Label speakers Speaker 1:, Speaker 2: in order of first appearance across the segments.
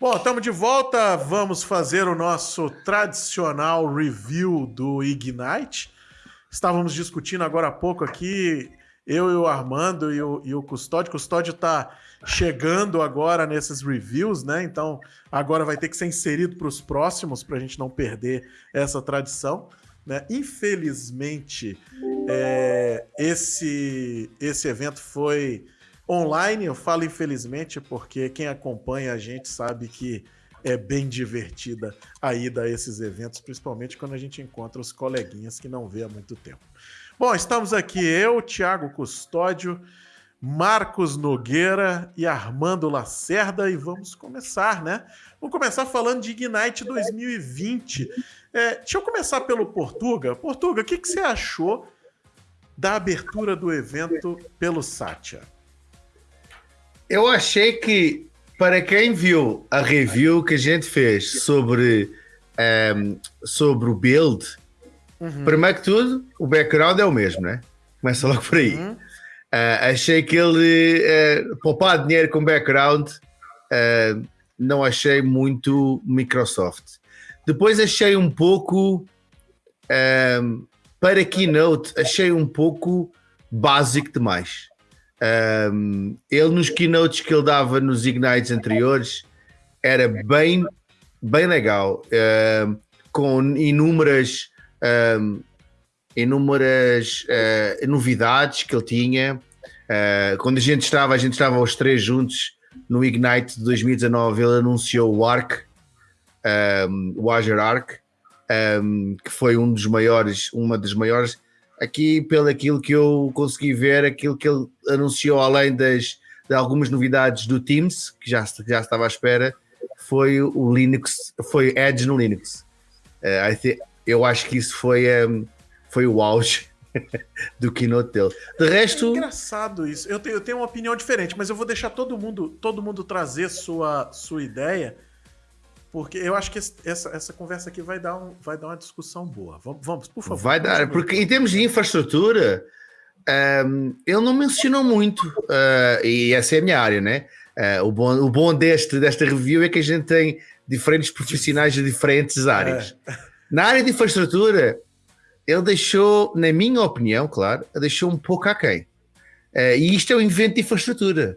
Speaker 1: Bom, estamos de volta. Vamos fazer o nosso tradicional review do Ignite. Estávamos discutindo agora há pouco aqui, eu e o Armando e o, e o Custódio. Custódio está chegando agora nesses reviews, né? Então agora vai ter que ser inserido para os próximos para a gente não perder essa tradição. Né? Infelizmente, é, esse, esse evento foi online. Eu falo infelizmente porque quem acompanha a gente sabe que é bem divertida a ida a esses eventos, principalmente quando a gente encontra os coleguinhas que não vê há muito tempo. Bom, estamos aqui eu, Thiago Custódio, Marcos Nogueira e Armando Lacerda e vamos começar, né? Vamos começar falando de Ignite 2020. É, deixa eu começar pelo Portuga. Portuga, o que, que você achou da abertura do evento pelo Satya?
Speaker 2: Eu achei que, para quem viu a review que a gente fez sobre, um, ehm, sobre o build, uhum. primeiro que tudo, o background é o mesmo, né? Começa logo por aí. Uhum. Uh, achei que ele uh, poupar dinheiro com background uh, não achei muito Microsoft. Depois achei um pouco um, para Keynote, achei um pouco básico demais. Um, ele nos keynotes que ele dava nos Ignites anteriores era bem, bem legal, um, com inúmeras, um, inúmeras uh, novidades que ele tinha. Uh, quando a gente estava, a gente estava os três juntos no Ignite de 2019, ele anunciou o Arc, o Azure Arc, que foi um dos maiores, uma das maiores aqui pelo aquilo que eu consegui ver, aquilo que ele anunciou, além das, de algumas novidades do Teams, que já, já estava à espera, foi o Linux, foi Edge no Linux. Uh, think, eu acho que isso foi, um, foi o auge do keynote dele. De resto. É
Speaker 1: engraçado isso. Eu tenho, eu tenho uma opinião diferente, mas eu vou deixar todo mundo, todo mundo trazer sua, sua ideia. Porque eu acho que essa, essa conversa aqui vai dar, um, vai dar uma discussão boa. Vamos, vamos por favor.
Speaker 2: Vai dar, porque em termos de infraestrutura, um, ele não mencionou muito, uh, e essa é a minha área, né? Uh, o, bom, o bom deste, desta review é que a gente tem diferentes profissionais de diferentes áreas. É. Na área de infraestrutura, ele deixou, na minha opinião, claro, deixou um pouco aquém. Uh, e isto é um invento de infraestrutura.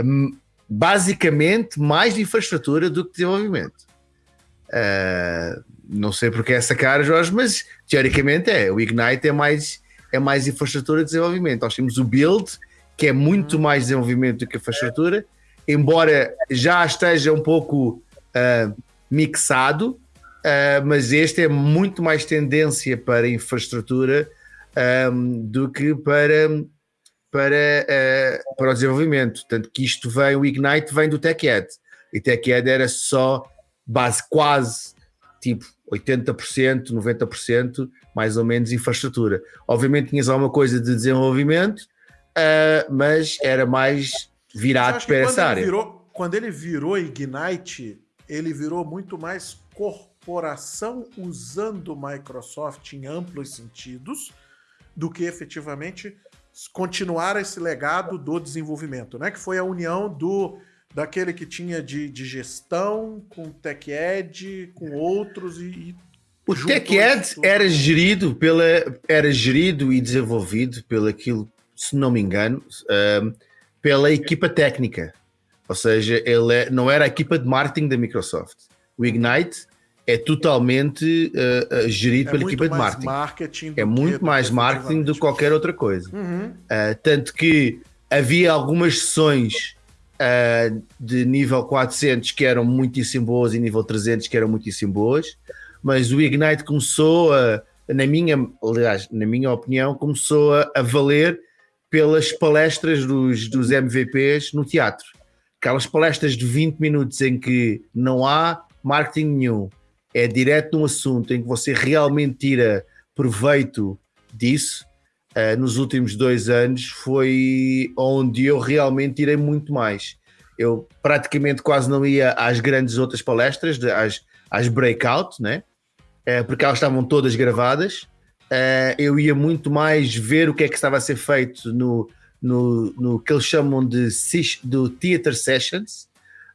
Speaker 2: Um, basicamente, mais de infraestrutura do que desenvolvimento. Uh, não sei porque é essa cara, Jorge, mas teoricamente é. O Ignite é mais, é mais infraestrutura de desenvolvimento. Nós temos o Build, que é muito uhum. mais desenvolvimento do que infraestrutura, embora já esteja um pouco uh, mixado, uh, mas este é muito mais tendência para infraestrutura um, do que para, para, para o desenvolvimento. Tanto que isto vem, o Ignite vem do TechEd. E TechEd era só base quase tipo 80%, 90%, mais ou menos, infraestrutura. Obviamente tinhas alguma coisa de desenvolvimento, uh, mas era mais virado para essa área.
Speaker 1: Virou, quando ele virou Ignite, ele virou muito mais corporação usando Microsoft em amplos sentidos do que efetivamente continuar esse legado do desenvolvimento, né? Que foi a união do daquele que tinha de, de gestão, com TechEd, com outros e. e
Speaker 2: o TechEd era gerido pela era gerido e desenvolvido pelo aquilo, se não me engano, um, pela equipa técnica. Ou seja, ele é, não era a equipa de marketing da Microsoft. O Ignite é totalmente uh, uh, gerido é pela equipa de marketing.
Speaker 1: marketing
Speaker 2: é muito mais marketing do que qualquer outra coisa. Uhum. Uh, tanto que havia algumas sessões uh, de nível 400 que eram muitíssimo boas e nível 300 que eram muitíssimo boas, mas o Ignite começou a, na minha, aliás, na minha opinião, começou a, a valer pelas palestras dos, dos MVPs no teatro. Aquelas palestras de 20 minutos em que não há marketing nenhum, é direto no assunto, em que você realmente tira proveito disso, uh, nos últimos dois anos foi onde eu realmente tirei muito mais. Eu praticamente quase não ia às grandes outras palestras, às, às breakout, né? Uh, porque elas estavam todas gravadas. Uh, eu ia muito mais ver o que é que estava a ser feito no, no, no que eles chamam de do theater sessions,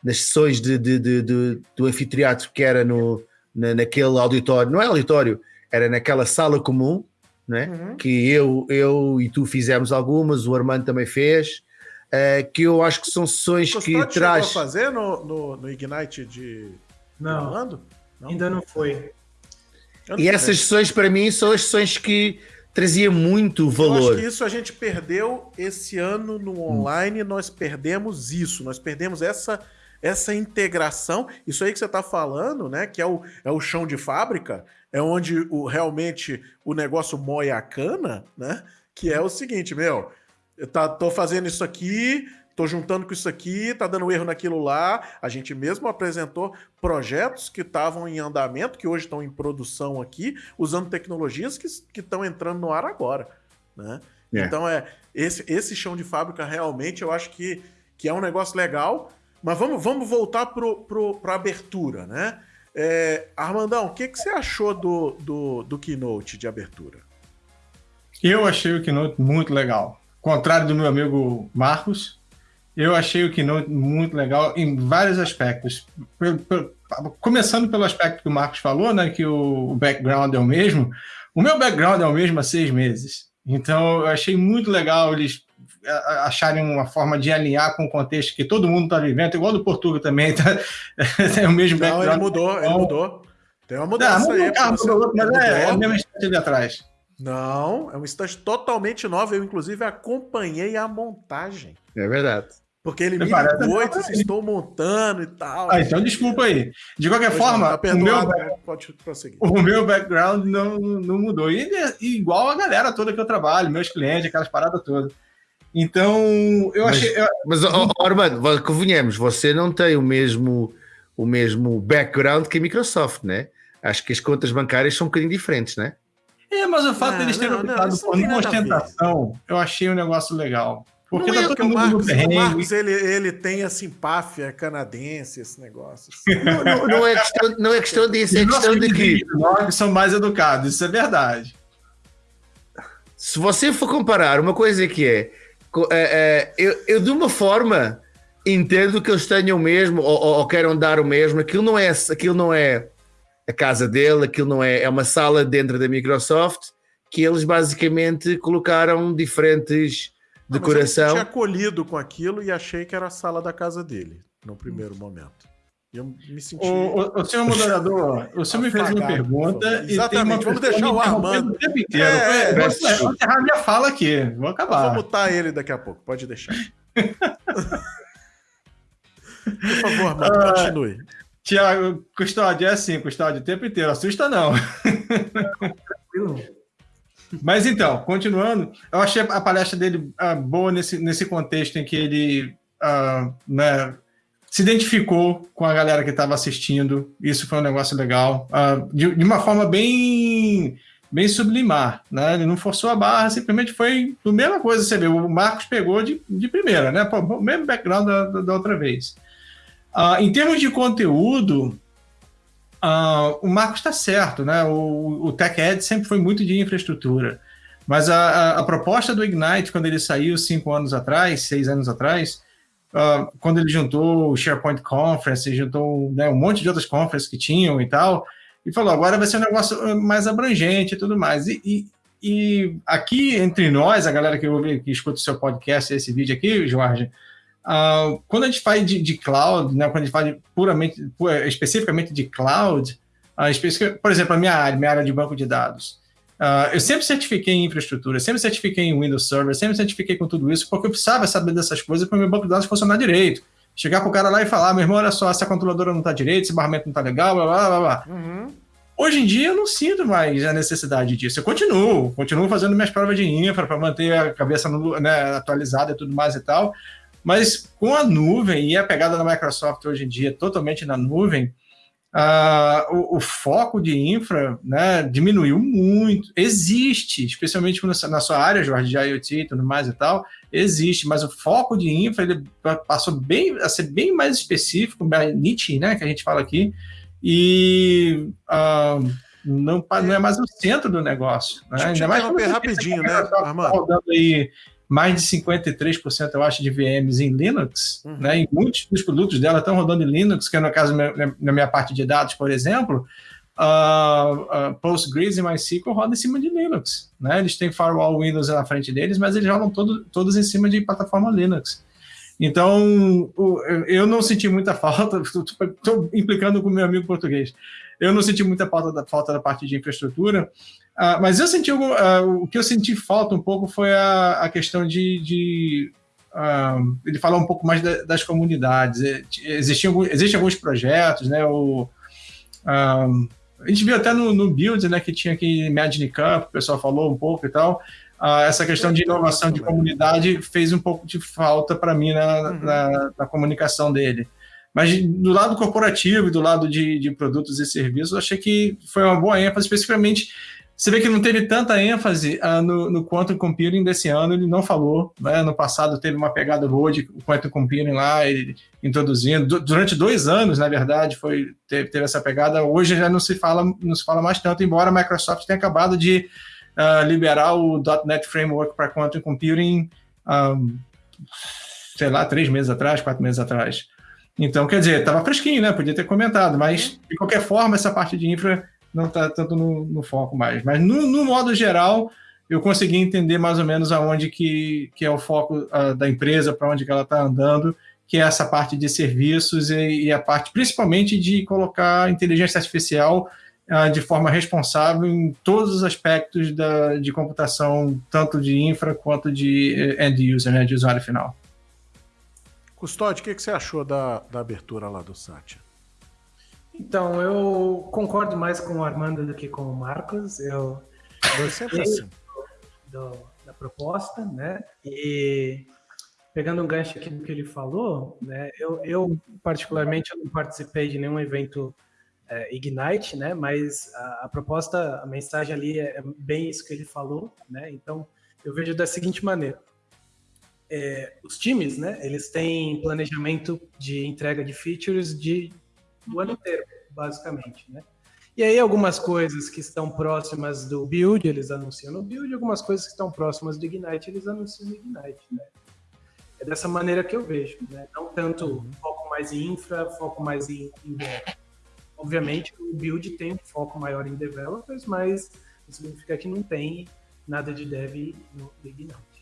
Speaker 2: nas sessões de, de, de, de, do anfiteatro que era no, na, naquele auditório, não é auditório, era naquela sala comum, né? Uhum. que eu, eu e tu fizemos algumas, o Armando também fez, uh, que eu acho que são sessões que traz...
Speaker 1: A fazer no, no, no Ignite de
Speaker 3: não, Orlando? Não, ainda não foi.
Speaker 2: E essas sessões para mim são as sessões que trazia muito valor. Eu acho
Speaker 1: que isso a gente perdeu esse ano no online, hum. nós perdemos isso, nós perdemos essa essa integração, isso aí que você está falando, né? Que é o, é o chão de fábrica, é onde o, realmente o negócio moe a cana, né? Que é o seguinte, meu, eu tá, tô fazendo isso aqui, tô juntando com isso aqui, tá dando erro naquilo lá. A gente mesmo apresentou projetos que estavam em andamento, que hoje estão em produção aqui, usando tecnologias que estão entrando no ar agora, né? É. Então é esse, esse chão de fábrica realmente eu acho que, que é um negócio legal mas vamos, vamos voltar para a abertura, né? É, Armandão, o que, que você achou do, do, do Keynote de abertura?
Speaker 3: Eu achei o Keynote muito legal. Contrário do meu amigo Marcos, eu achei o Keynote muito legal em vários aspectos. Começando pelo aspecto que o Marcos falou, né, que o background é o mesmo. O meu background é o mesmo há seis meses. Então, eu achei muito legal eles acharem uma forma de alinhar com o contexto que todo mundo está vivendo, igual do Portugal também, tá?
Speaker 1: é o mesmo Não, ele mudou, ele mudou. Tem uma mudança Não, aí. Ah, mudou,
Speaker 3: mas é, é o mesmo instante ali atrás.
Speaker 1: Não, é um instante totalmente novo. Eu, inclusive, acompanhei a montagem.
Speaker 2: É verdade.
Speaker 1: Porque ele me ligou e disse, estou montando e tal.
Speaker 3: Ah, então desculpa aí. De qualquer pois forma, não, tá o, meu, né? Pode prosseguir. o meu background não, não mudou. E, e, igual a galera toda que eu trabalho, meus clientes, aquelas paradas todas. Então, eu
Speaker 2: mas,
Speaker 3: achei. Eu...
Speaker 2: Mas, oh, oh, Armando, convenhamos, você não tem o mesmo, o mesmo background que a Microsoft, né? Acho que as contas bancárias são um bocadinho diferentes, né?
Speaker 3: É, mas o fato deles de terem optado por uma ostentação, eu achei um negócio legal. Porque
Speaker 1: não tá é todo mundo o Marcos, o Marcos ele, ele tem a simpáfia canadense, esse negócio.
Speaker 2: Assim. Não, não, não, é questão, não é questão disso, é questão de que.
Speaker 3: Nós são mais educados, isso é verdade.
Speaker 2: Se você for comparar uma coisa que é é, é, eu, eu, de uma forma entendo que eles tenham o mesmo ou, ou, ou, queiram dar o mesmo. Aquilo não é, aquilo não é a casa dele, aquilo não é, é uma sala dentro da Microsoft que eles basicamente colocaram diferentes decoração. eu
Speaker 1: tinha acolhido com aquilo e achei que era a sala da casa dele no primeiro momento. Eu me senti.
Speaker 3: O, o, o senhor moderador, o senhor me fez uma pergunta
Speaker 1: Exatamente, vamos deixar o Armando. O tempo inteiro. É,
Speaker 3: é, vou encerrar minha fala aqui, vou acabar.
Speaker 1: Vou mutar ele daqui a pouco, pode deixar. Por favor, Armando, ah, continue.
Speaker 3: Tiago, custódia é assim, custódia o tempo inteiro, assusta não. Mas então, continuando, eu achei a palestra dele uh, boa nesse, nesse contexto em que ele uh, né, se identificou com a galera que estava assistindo. Isso foi um negócio legal. Uh, de, de, uma forma bem bem sublimar, né? Ele não forçou a barra, simplesmente foi a mesma coisa. Você vê, o Marcos pegou de, de primeira, né? Pô, o mesmo background da, da, outra vez. Uh, em termos de conteúdo, uh, o Marcos está certo, né? O, o Tech Ed sempre foi muito de infraestrutura. Mas a, a, a, proposta do Ignite, quando ele saiu cinco anos atrás, seis anos atrás, uh, quando ele juntou o SharePoint Conference, juntou né, um monte de outras conferences que tinham e tal, e falou, agora vai ser um negócio uh, mais abrangente e tudo mais. E, e, e aqui, entre nós, a galera que, ouve, que escuta o seu podcast, esse vídeo aqui, Jorge, uh, quando a gente fala de, de cloud, né, quando a gente fala de puramente, especificamente de cloud, uh, por exemplo, a minha área, minha área de banco de dados, Uh, eu sempre certifiquei em infraestrutura, sempre certifiquei em Windows Server, sempre certifiquei com tudo isso, porque eu precisava saber dessas coisas para o meu banco de dados funcionar direito. Chegar para o cara lá e falar, meu irmão, olha só, essa controladora não está direito, esse barramento não está legal, blá, blá, blá, blá. Uhum. Hoje em dia eu não sinto mais a necessidade disso. Eu continuo, continuo fazendo minhas provas de infra para manter a cabeça no, né, atualizada e tudo mais e tal. Mas com a nuvem e a pegada da Microsoft hoje em dia totalmente na nuvem, Uh, o, o, foco de infra né, diminuiu muito. Existe, especialmente na sua área, Jorge, de IoT e tudo mais e tal, existe, mas o foco de infra ele passou bem, a ser bem mais específico, mais niche, né, que a gente fala aqui, e uh, não, não é mais o centro do negócio. Né?
Speaker 1: Ainda mais rapidinho, né, Armando?
Speaker 3: Aí mais de 53%, eu acho, de VMs em Linux, uhum. né? E muitos dos produtos dela estão rodando em Linux, que é no caso na minha parte de dados, por exemplo, uh, uh, Postgres e MySQL rodam em cima de Linux, né? Eles têm firewall Windows na frente deles, mas eles rodam todo, todos em cima de plataforma Linux. Então, eu não senti muita falta, estou implicando com o meu amigo português, eu não senti muita falta da, falta da parte de infraestrutura, uh, mas eu senti uh, o que eu senti falta um pouco foi a, a questão de, de uh, ele falar um pouco mais da, das comunidades. Existiam, existem alguns projetos, né? O, a gente viu até no, no Build, né, que tinha aqui Imagine Cup, o pessoal falou um pouco e tal. Essa questão de inovação de comunidade fez um pouco de falta para mim na, uhum. na, na, comunicação dele. Mas do lado corporativo e do lado de, de produtos e serviços, eu achei que foi uma boa ênfase, especificamente você vê que não teve tanta ênfase uh, no, no Quantum Computing desse ano, ele não falou. Né? No passado teve uma pegada boa de Quantum Computing lá, ele, introduzindo. durante dois anos, na verdade, foi teve, teve, essa pegada. Hoje já não se fala, não se fala mais tanto, embora a Microsoft tenha acabado de uh, liberar o .NET Framework para Quantum Computing, um, sei lá, três meses atrás, quatro meses atrás. Então, quer dizer, estava fresquinho, né? Podia ter comentado, mas de qualquer forma, essa parte de infra não está tanto no, no, foco mais. Mas no, no, modo geral, eu consegui entender mais ou menos aonde que, que é o foco uh, da empresa, para onde que ela está andando, que é essa parte de serviços e, e, a parte principalmente de colocar inteligência artificial uh, de forma responsável em todos os aspectos da, de computação, tanto de infra quanto de eh, end user, né, de usuário final.
Speaker 1: Custódio, o que, que você achou da, da abertura lá do Satya?
Speaker 4: Então, eu concordo mais com o Armando do que com o Marcos. Eu gostei assim. do, da proposta, né? E pegando um gancho aqui do que ele falou, né? Eu, eu particularmente, eu não participei de nenhum evento é, Ignite, né? Mas a, a, proposta, a mensagem ali é, é bem isso que ele falou, né? Então, eu vejo da seguinte maneira é, os times, né, eles têm planejamento de entrega de features de, do ano inteiro, basicamente, né? E aí algumas coisas que estão próximas do build, eles anunciam no build, algumas coisas que estão próximas do Ignite, eles anunciam no Ignite, né? É dessa maneira que eu vejo, né? Não tanto foco mais em infra, foco mais em, em Obviamente, o build tem um foco maior em developers, mas isso significa que não tem nada de dev no Ignite.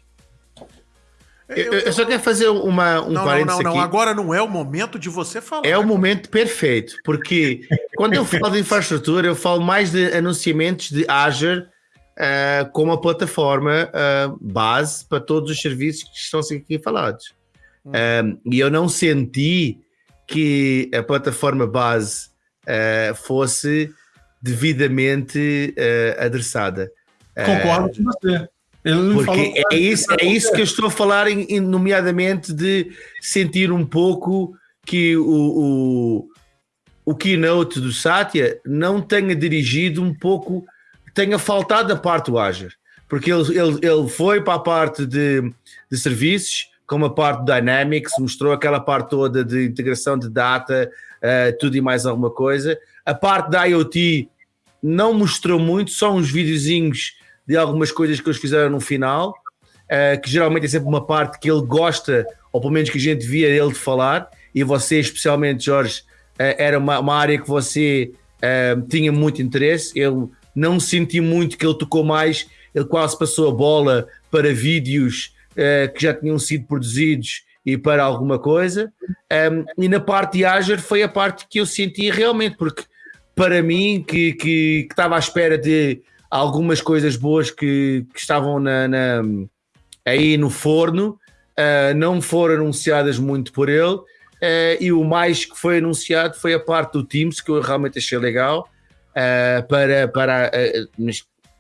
Speaker 2: Eu, eu, só quero fazer uma, um
Speaker 1: não,
Speaker 2: parênteses
Speaker 1: não, não,
Speaker 2: aqui.
Speaker 1: não, agora não é o momento de você falar.
Speaker 2: É o momento perfeito, porque quando eu falo de infraestrutura, eu falo mais de anunciamentos de Azure uh, como a plataforma uh, base para todos os serviços que estão aqui falados. Hum. Um, e eu não senti que a plataforma base uh, fosse devidamente adressada.
Speaker 3: Concordo com você.
Speaker 2: Porque é isso, é isso que eu estou a falar, em, nomeadamente de sentir um pouco que o, o, o keynote do Satya não tenha dirigido um pouco, tenha faltado a parte do Azure. Porque ele, ele, ele foi para a parte de, de serviços, como a parte do Dynamics, mostrou aquela parte toda de integração de data, uh, tudo e mais alguma coisa. A parte da IoT não mostrou muito, só uns videozinhos de algumas coisas que eles fizeram no final, uh, que geralmente é sempre uma parte que ele gosta, ou pelo menos que a gente via ele de falar, e você, especialmente, Jorge, uh, era uma, uma, área que você uh, tinha muito interesse. Eu não senti muito que ele tocou mais, ele quase passou a bola para vídeos que já tinham sido produzidos e para alguma coisa. Um, e na parte de Azure foi a parte que eu senti realmente, porque para mim, que, que, que estava à espera de algumas coisas boas que, que estavam na, na, aí no forno, uh, não foram anunciadas muito por ele. Uh, e o mais que foi anunciado foi a parte do Teams, que eu realmente achei legal, uh, para, para,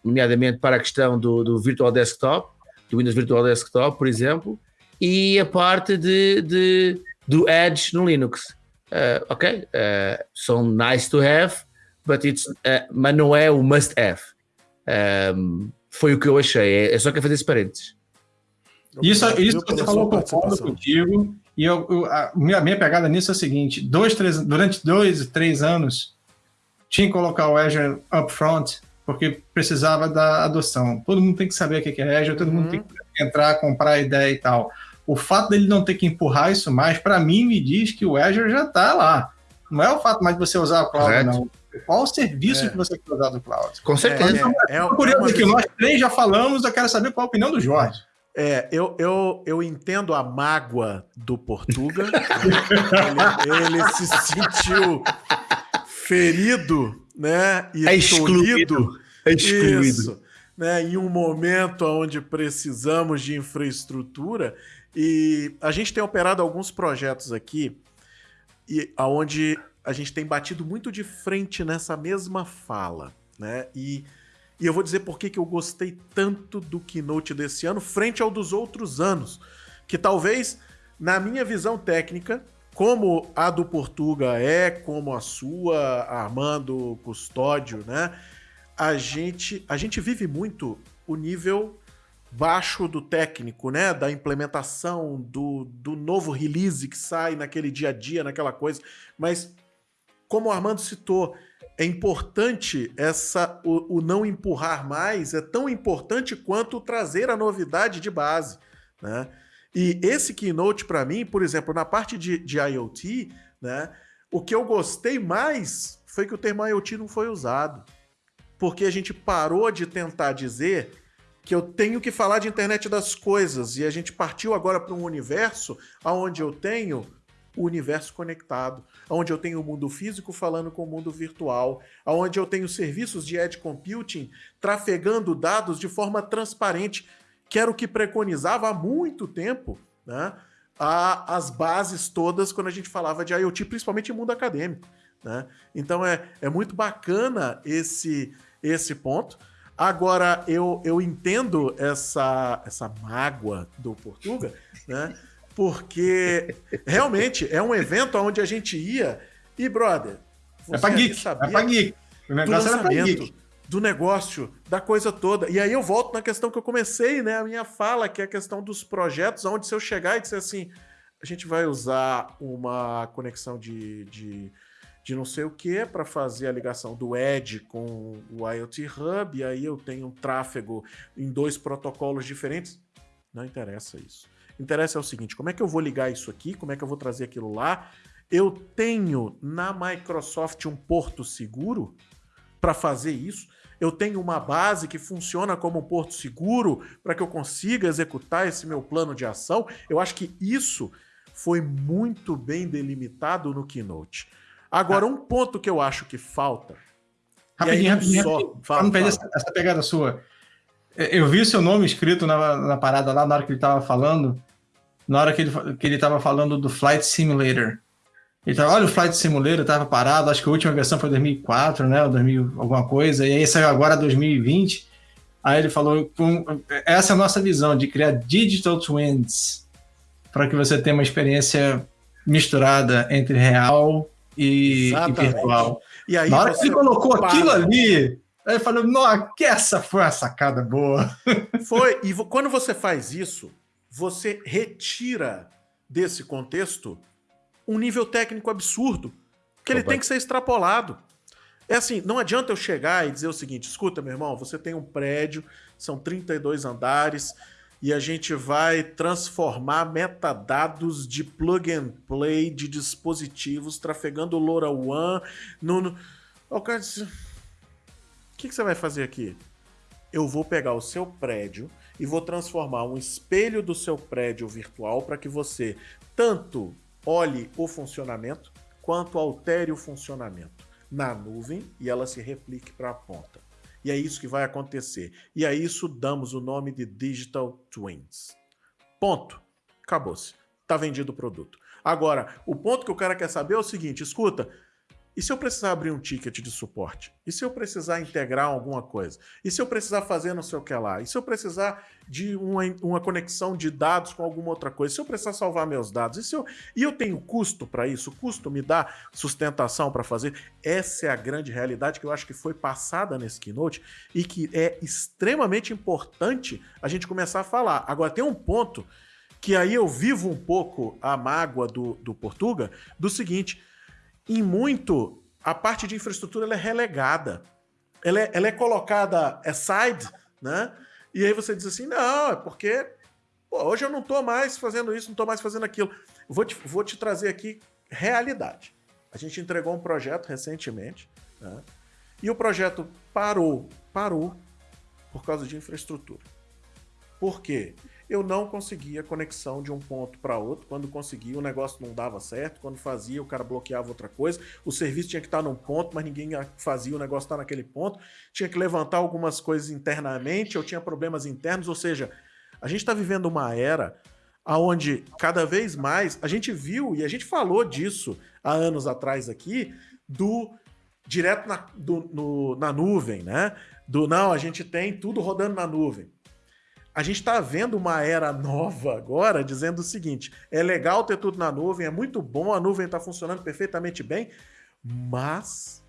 Speaker 2: nomeadamente para a questão do, do Virtual Desktop, do Windows Virtual Desktop, por exemplo, e a parte de, de do Edge no Linux. ok, são nice to have, but it's, mas não é o must have. Um, foi o que eu achei. É, é só que fazer esse parênteses.
Speaker 3: Isso, isso você falou concordo contigo. E eu, eu, a minha, minha pegada nisso é a seguinte: dois, três, durante dois, três anos, tinha que colocar o Azure upfront, porque precisava da adoção. Todo mundo tem que saber o que é Azure, todo uhum. mundo tem que entrar, comprar a ideia e tal. O fato dele não ter que empurrar isso mais, para mim, me diz que o Azure já está lá. Não é o fato mais de você usar o cloud, Correto. não. Qual o serviço é. que você quer usar do cloud?
Speaker 2: Com certeza.
Speaker 3: É, é, é, curioso é que nós três já falamos, eu quero saber qual a opinião do Jorge.
Speaker 1: É, eu, eu, eu entendo a mágoa do Portuga. ele, ele, se sentiu ferido, né?
Speaker 2: E é excluído.
Speaker 1: É excluído. Isso, né, em um momento onde precisamos de infraestrutura. E a gente tem operado alguns projetos aqui e aonde a gente tem batido muito de frente nessa mesma fala, né? E e eu vou dizer por que, eu gostei tanto do keynote desse ano, frente ao dos outros anos. Que talvez, na minha visão técnica, como a do Portuga é, como a sua, Armando Custódio, né? A gente, a gente vive muito o nível baixo do técnico, né? Da implementação, do, do novo release que sai naquele dia a dia, naquela coisa. Mas, como o Armando citou, é importante essa o, o, não empurrar mais, é tão importante quanto trazer a novidade de base, né? E esse keynote para mim, por exemplo, na parte de, de IoT, né? O que eu gostei mais foi que o termo IoT não foi usado, porque a gente parou de tentar dizer que eu tenho que falar de internet das coisas e a gente partiu agora para um universo onde eu tenho o universo conectado, onde eu tenho o mundo físico falando com o mundo virtual, onde eu tenho serviços de edge computing trafegando dados de forma transparente, que era o que preconizava há muito tempo, né? A, as bases todas quando a gente falava de IoT, principalmente em mundo acadêmico. Né? Então é, é muito bacana esse, esse ponto. Agora, eu, eu entendo essa, essa mágoa do Portuga, né? Porque realmente é um evento onde a gente ia e, brother,
Speaker 3: é pra geek, sabia é pra geek.
Speaker 1: O negócio do lançamento, do negócio, da coisa toda. E aí eu volto na questão que eu comecei, né, a minha fala, que é a questão dos projetos, onde se eu chegar e disser assim, a gente vai usar uma conexão de, de, de não sei o que para fazer a ligação do Edge com o IoT Hub, e aí eu tenho um tráfego em dois protocolos diferentes. Não interessa isso interessa é o seguinte: como é que eu vou ligar isso aqui? Como é que eu vou trazer aquilo lá? Eu tenho na Microsoft um porto seguro para fazer isso. Eu tenho uma base que funciona como um porto seguro para que eu consiga executar esse meu plano de ação. Eu acho que isso foi muito bem delimitado no Keynote. Agora, ah. um ponto que eu acho que falta.
Speaker 3: Rapidinho, rapidinho. Só... rapidinho. Fala, não perder essa, essa pegada sua. Eu vi o seu nome escrito na, na parada lá na hora que ele estava falando, na hora que ele que ele estava falando do Flight Simulator. Ele tava, olha o Flight Simulator, estava parado, acho que a última versão foi 2004, né, ou 2000 alguma coisa, e aí saiu agora 2020. Aí ele falou, essa é a nossa visão de criar digital twins para que você tenha uma experiência misturada entre real e, e virtual. E aí Na hora que ele colocou para. aquilo ali, Aí falou, nossa, que essa foi uma sacada boa.
Speaker 1: Foi, e quando você faz isso, você retira desse contexto um nível técnico absurdo, que ele Opa. tem que ser extrapolado. É assim, não adianta eu chegar e dizer o seguinte: escuta, meu irmão, você tem um prédio, são 32 andares, e a gente vai transformar metadados de plug and play de dispositivos trafegando LoRaWAN no. no... O cara disse que, que você vai fazer aqui? Eu vou pegar o seu prédio e vou transformar um espelho do seu prédio virtual para que você tanto olhe o funcionamento quanto altere o funcionamento na nuvem e ela se replique para a ponta. E é isso que vai acontecer. E a isso damos o nome de Digital Twins. Ponto. Acabou-se. Está vendido o produto. Agora, o ponto que o cara quer saber é o seguinte: escuta, e se eu precisar abrir um ticket de suporte? E se eu precisar integrar alguma coisa? E se eu precisar fazer não sei o que lá? E se eu precisar de uma, uma conexão de dados com alguma outra coisa? E se eu precisar salvar meus dados? E, se eu, e eu tenho custo para isso? O custo me dá sustentação para fazer? Essa é a grande realidade que eu acho que foi passada nesse keynote e que é extremamente importante a gente começar a falar. Agora, tem um ponto que aí eu vivo um pouco a mágoa do, do Portuga, do seguinte em muito, a parte de infraestrutura é relegada. Ela é, ela é colocada aside, né? E aí você diz assim, não, é porque Pô, hoje eu não estou mais fazendo isso, não estou mais fazendo aquilo. Vou te, vou te trazer aqui realidade. A gente entregou um projeto recentemente, né? e o projeto parou, parou por causa de infraestrutura. Por quê? Eu não conseguia conexão de um ponto para outro. Quando conseguia, o negócio não dava certo. Quando fazia, o cara bloqueava outra coisa. O serviço tinha que estar num ponto, mas ninguém fazia, o negócio estar naquele ponto. Tinha que levantar algumas coisas internamente, eu tinha problemas internos. Ou seja, a gente está vivendo uma era onde cada vez mais a gente viu e a gente falou disso há anos atrás aqui do direto na, do, no, na nuvem, né? Do não, a gente tem tudo rodando na nuvem a gente está vendo uma era nova agora dizendo o seguinte: é legal ter tudo na nuvem, é muito bom, a nuvem está funcionando perfeitamente bem, mas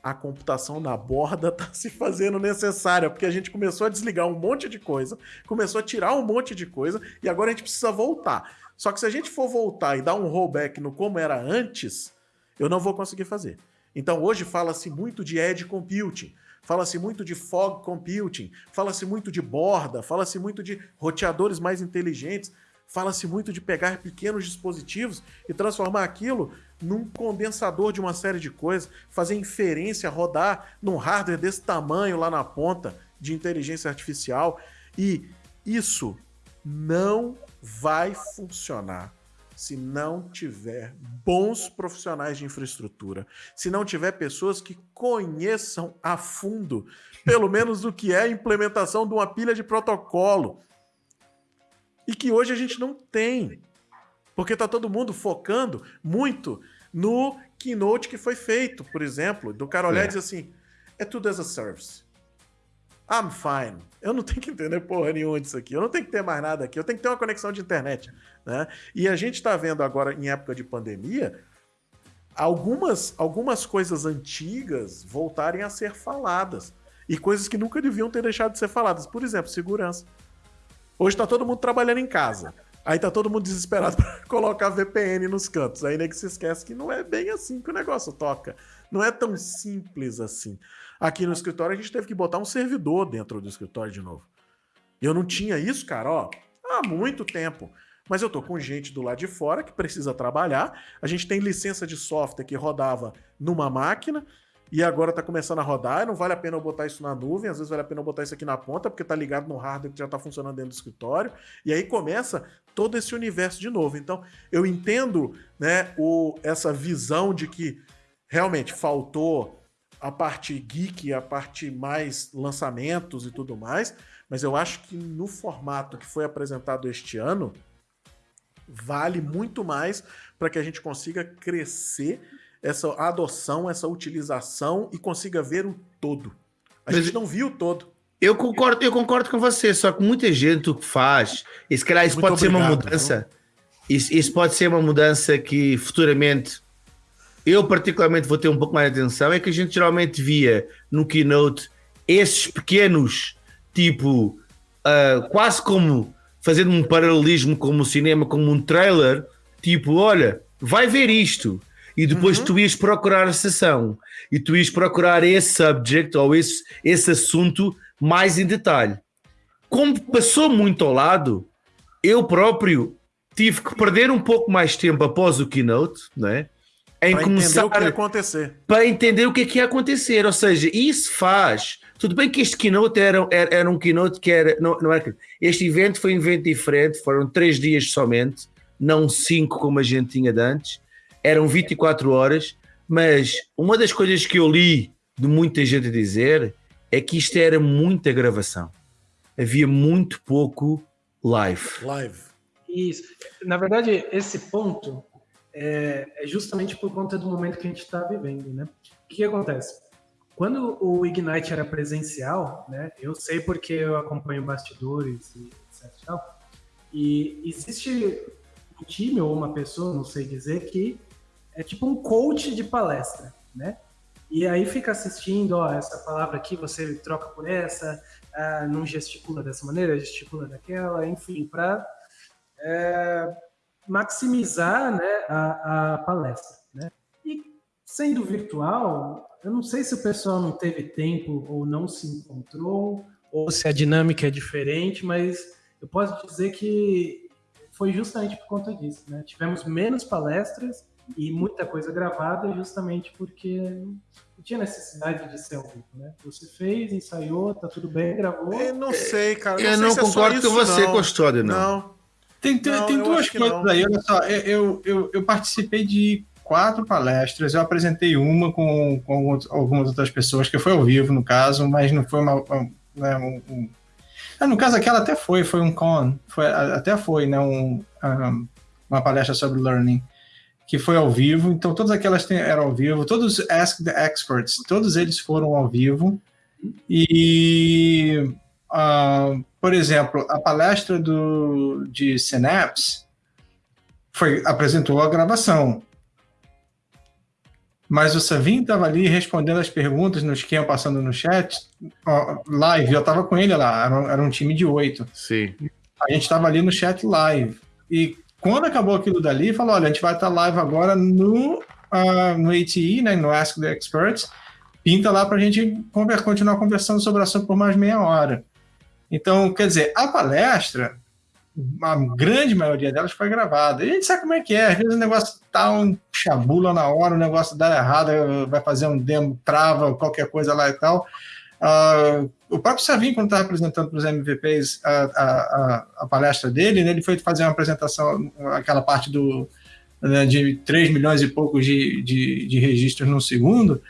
Speaker 1: a computação na borda está se fazendo necessária, porque a gente começou a desligar um monte de coisa, começou a tirar um monte de coisa e agora a gente precisa voltar. Só que se a gente for voltar e dar um rollback no como era antes, eu não vou conseguir fazer. Então hoje fala-se muito de edge computing fala-se muito de fog computing, fala-se muito de borda, fala-se muito de roteadores mais inteligentes, fala-se muito de pegar pequenos dispositivos e transformar aquilo num condensador de uma série de coisas, fazer inferência rodar num hardware desse tamanho lá na ponta de inteligência artificial. E isso não vai funcionar se não tiver bons profissionais de infraestrutura, se não tiver pessoas que conheçam a fundo, pelo menos o que é a implementação de uma pilha de protocolo. E que hoje a gente não tem. Porque está todo mundo focando muito no keynote que foi feito, por exemplo, do cara olhar é. e dizer assim: é tudo as a service. I'm fine. Eu não tenho que entender porra nenhuma disso aqui. Eu não tenho que ter mais nada aqui. Eu tenho que ter uma conexão de internet. Né? E a gente está vendo agora, em época de pandemia, algumas, algumas coisas antigas voltarem a ser faladas. E coisas que nunca deviam ter deixado de ser faladas. Por exemplo, segurança. Hoje está todo mundo trabalhando em casa. Aí tá todo mundo desesperado para colocar VPN nos cantos. Aí nem que se esquece que não é bem assim que o negócio toca. Não é tão simples assim. Aqui no escritório a gente teve que botar um servidor dentro do escritório de novo. Eu não tinha isso, cara, ó, há muito tempo. Mas eu tô com gente do lado de fora que precisa trabalhar. A gente tem licença de software que rodava numa máquina e agora tá começando a rodar. Não vale a pena eu botar isso na nuvem, às vezes vale a pena eu botar isso aqui na ponta, porque tá ligado no hardware que já tá funcionando dentro do escritório. E aí começa todo esse universo de novo. Então, eu entendo, né, o, essa visão de que realmente faltou a parte geek, a parte mais lançamentos e tudo mais, mas eu acho que no formato que foi apresentado este ano, vale muito mais para que a gente consiga crescer essa adoção, essa utilização e consiga ver o todo. A mas gente não viu o todo.
Speaker 2: Eu concordo, eu concordo com você, só que muita gente o que faz, e se calhar isso muito pode obrigado, ser uma mudança, isso, isso pode ser uma mudança que futuramente eu particularmente vou ter um pouco mais de atenção, é que a gente geralmente via no keynote esses pequenos, tipo, uh, quase como fazendo um paralelismo como o cinema, como um trailer, tipo, olha, vai ver isto. E depois uhum. tu ias procurar a sessão e tu ias procurar esse subject ou esse, esse assunto mais em detalhe. Como passou muito ao lado, eu próprio tive que perder um pouco mais tempo após o keynote, não é?
Speaker 1: Em pra começar entender o que ia acontecer.
Speaker 2: Para entender o que, é que ia acontecer. Ou seja, isso faz. Tudo bem que este keynote era, era, era um keynote que era. Não, não era. Este evento foi um evento diferente, foram três dias somente, não cinco como a gente tinha de antes. Eram 24 horas, mas uma das coisas que eu li de muita gente dizer é que isto era muita gravação. Havia muito pouco live.
Speaker 1: Live.
Speaker 4: Isso. Na verdade, esse ponto é, é justamente por conta do momento que a gente está vivendo, né? O que acontece? Quando o Ignite era presencial, né? Eu sei porque eu acompanho bastidores e etc. Tal, e existe um time ou uma pessoa, não sei dizer, que é tipo um coach de palestra, né? E aí fica assistindo, ó, essa palavra aqui você troca por essa, ah, não gesticula dessa maneira, gesticula daquela, enfim, para é, maximizar né, a, a palestra. Né? E sendo virtual, eu não sei se o pessoal não teve tempo ou não se encontrou, ou se a dinâmica é diferente, mas eu posso dizer que foi justamente por conta disso, né? Tivemos menos palestras e muita coisa gravada justamente porque não tinha necessidade de ser ao vivo, né? Você fez, ensaiou, tá tudo bem, gravou.
Speaker 1: Eu não sei, cara.
Speaker 2: Eu não,
Speaker 1: sei
Speaker 2: não concordo
Speaker 1: é
Speaker 2: com você,
Speaker 1: não.
Speaker 2: Custódio, não.
Speaker 1: Não.
Speaker 3: Tem, tem,
Speaker 1: Não,
Speaker 3: tem duas coisas aí, olha só. Eu, eu, eu participei de quatro palestras, eu apresentei uma com, com algumas- outras pessoas, que foi ao vivo, no caso, mas não foi uma. uma- né, um- um- Ah, no caso, aquela até foi, foi um con, foi, até foi, né? Um, um, uma palestra sobre learning, que foi ao vivo, então todas aquelas eram ao vivo, todos os Ask the Experts, todos eles foram ao vivo, e. ah, por exemplo, a palestra do, de Synapse foi, apresentou a gravação. Mas o Savin estava ali respondendo as perguntas nos que iam passando no chat, ó, live. Eu estava com ele lá, era, um- era um time de oito.
Speaker 2: Sim.
Speaker 3: A gente estava ali no chat live. E quando acabou aquilo dali, falou: olha, a gente vai estar live agora no, ah, no ATE, né, no Ask the Experts. Pinta lá para a gente conver- continuar conversando sobre o assunto por mais meia hora. Então, quer dizer, a palestra, a grande maioria delas foi gravada. E a gente sabe como é que é. Às vezes o negócio tá um chabula na hora, o negócio dá errado, vai fazer um demo, trava, qualquer coisa lá e tal. Ah, o próprio Savin, quando estava apresentando para os MVPs a, a, a, a palestra dele, né, ele foi fazer uma apresentação, aquela parte do, né, de 3 milhões e poucos de, de, de registros no segundo.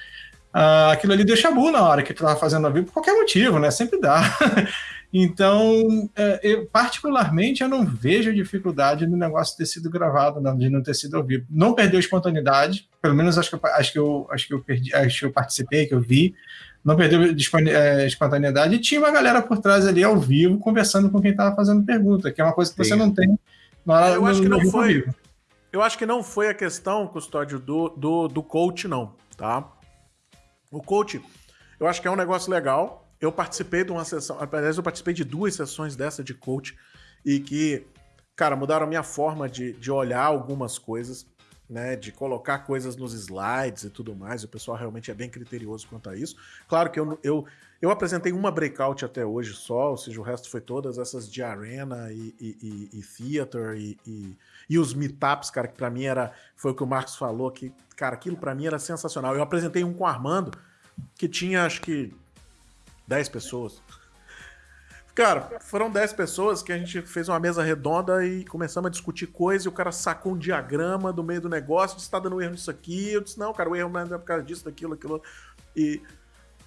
Speaker 3: Ah, aquilo ali deu chabu na hora que estava fazendo ao vivo, por qualquer motivo, né? Sempre dá. Então, é, eu, particularmente, eu não vejo dificuldade no negócio ter sido gravado, não, de não ter sido ao vivo. Não perdeu espontaneidade, pelo menos acho que, eu- acho que, eu, acho que eu perdi, acho que eu participei, que eu vi. Não perdeu é, espontaneidade e tinha uma galera por trás ali ao vivo conversando com quem estava fazendo pergunta, que é uma coisa que você
Speaker 2: Sim.
Speaker 3: não tem na hora
Speaker 1: Eu acho
Speaker 3: no-
Speaker 1: que não foi.
Speaker 3: vivo.
Speaker 1: Eu acho que não foi a questão, Custódio, do, do, do coach, não, tá? O coach, eu acho que é um negócio legal. Eu participei de uma sessão, aliás, eu participei de duas sessões dessa de coach e que, cara, mudaram a minha forma de, de olhar algumas coisas, né? De colocar coisas nos slides e tudo mais. O pessoal realmente é bem criterioso quanto a isso. Claro que eu, eu, eu apresentei uma breakout até hoje só, ou seja, o resto foi todas essas de arena e, e, e, e theater e, e, e os meetups, cara, que pra mim era, foi o que o Marcos falou, que, cara, aquilo pra mim era sensacional. Eu apresentei um com o Armando, que tinha, acho que, 10 pessoas. Cara, foram 10 pessoas que a gente fez uma mesa redonda e começamos a discutir coisa e o cara sacou um diagrama do meio do negócio, disse, tá dando erro nisso aqui. Eu disse, não, cara, o erro não é por causa disso, daquilo, aquilo. E...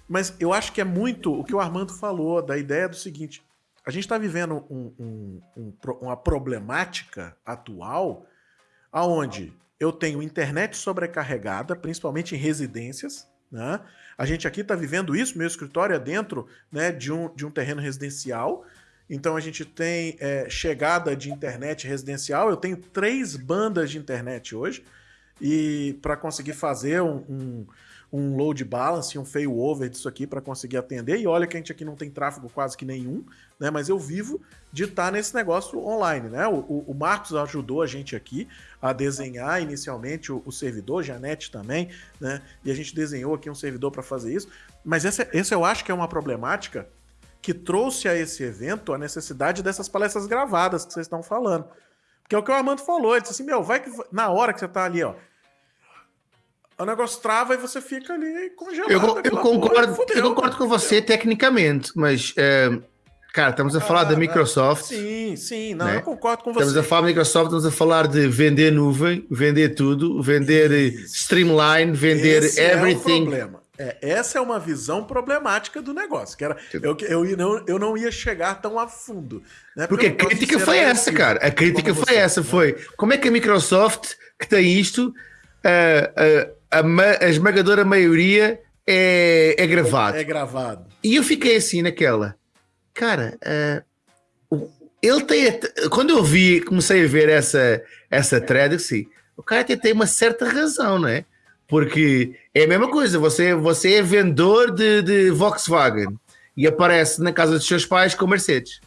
Speaker 1: Mas eu acho que é muito o que o Armando falou, da ideia do seguinte, a gente está vivendo um- um- um uma problemática atual aonde eu tenho internet sobrecarregada, principalmente em residências, né? A gente aqui está vivendo isso, meu escritório é dentro né, de, um, de um terreno residencial, então a gente tem é, chegada de internet residencial, eu tenho três bandas de internet hoje, e para conseguir fazer um, um, um load balance, um failover disso aqui para conseguir atender, e olha que a gente aqui não tem tráfego quase que nenhum, né? Mas eu vivo de estar nesse negócio online, né? O, o- o Marcos ajudou a gente aqui a desenhar inicialmente o, o servidor, Janete também, né? E a gente desenhou aqui um servidor para fazer isso. Mas essa, essa eu acho que é uma problemática que trouxe a esse evento a necessidade dessas palestras gravadas que vocês estão falando. Porque é o que o Armando falou, ele disse assim, meu, vai que na hora que você tá ali, ó, o negócio trava e você fica ali congelado.
Speaker 2: Eu, eu concordo,
Speaker 1: fudeu,
Speaker 2: eu concordo com
Speaker 1: fudeu.
Speaker 2: você tecnicamente, mas, eh, cara, estamos a falar
Speaker 1: Ah,
Speaker 2: da
Speaker 1: não.
Speaker 2: Microsoft.
Speaker 1: Sim, sim, não,
Speaker 2: Né?
Speaker 1: eu concordo com
Speaker 2: Estamos
Speaker 1: você.
Speaker 2: a falar da Microsoft, estamos a falar de vender nuvem, vender tudo, vender eh,
Speaker 1: Isso.
Speaker 2: streamline, vender
Speaker 1: Esse É o
Speaker 2: everything.
Speaker 1: problema. É, essa é uma visão problemática do negócio. Que era, eu, eu, ia- não, eu não ia chegar tão a fundo. Né?
Speaker 2: Porque a
Speaker 1: eu gosto de
Speaker 2: crítica foi essa, cara. A crítica foi
Speaker 1: você,
Speaker 2: essa,
Speaker 1: né?
Speaker 2: foi como é que a Microsoft, que tem isto, eh, eh, a, ma- a esmagadora maioria é, é gravado.
Speaker 1: É gravado.
Speaker 2: E eu fiquei assim naquela, cara, o- ele tem, quando eu vi, comecei a ver essa, essa thread, assim, o cara até tem uma certa razão, não é? Porque é a mesma coisa, você, você é vendedor de, de Volkswagen e aparece na casa dos seus pais com Mercedes.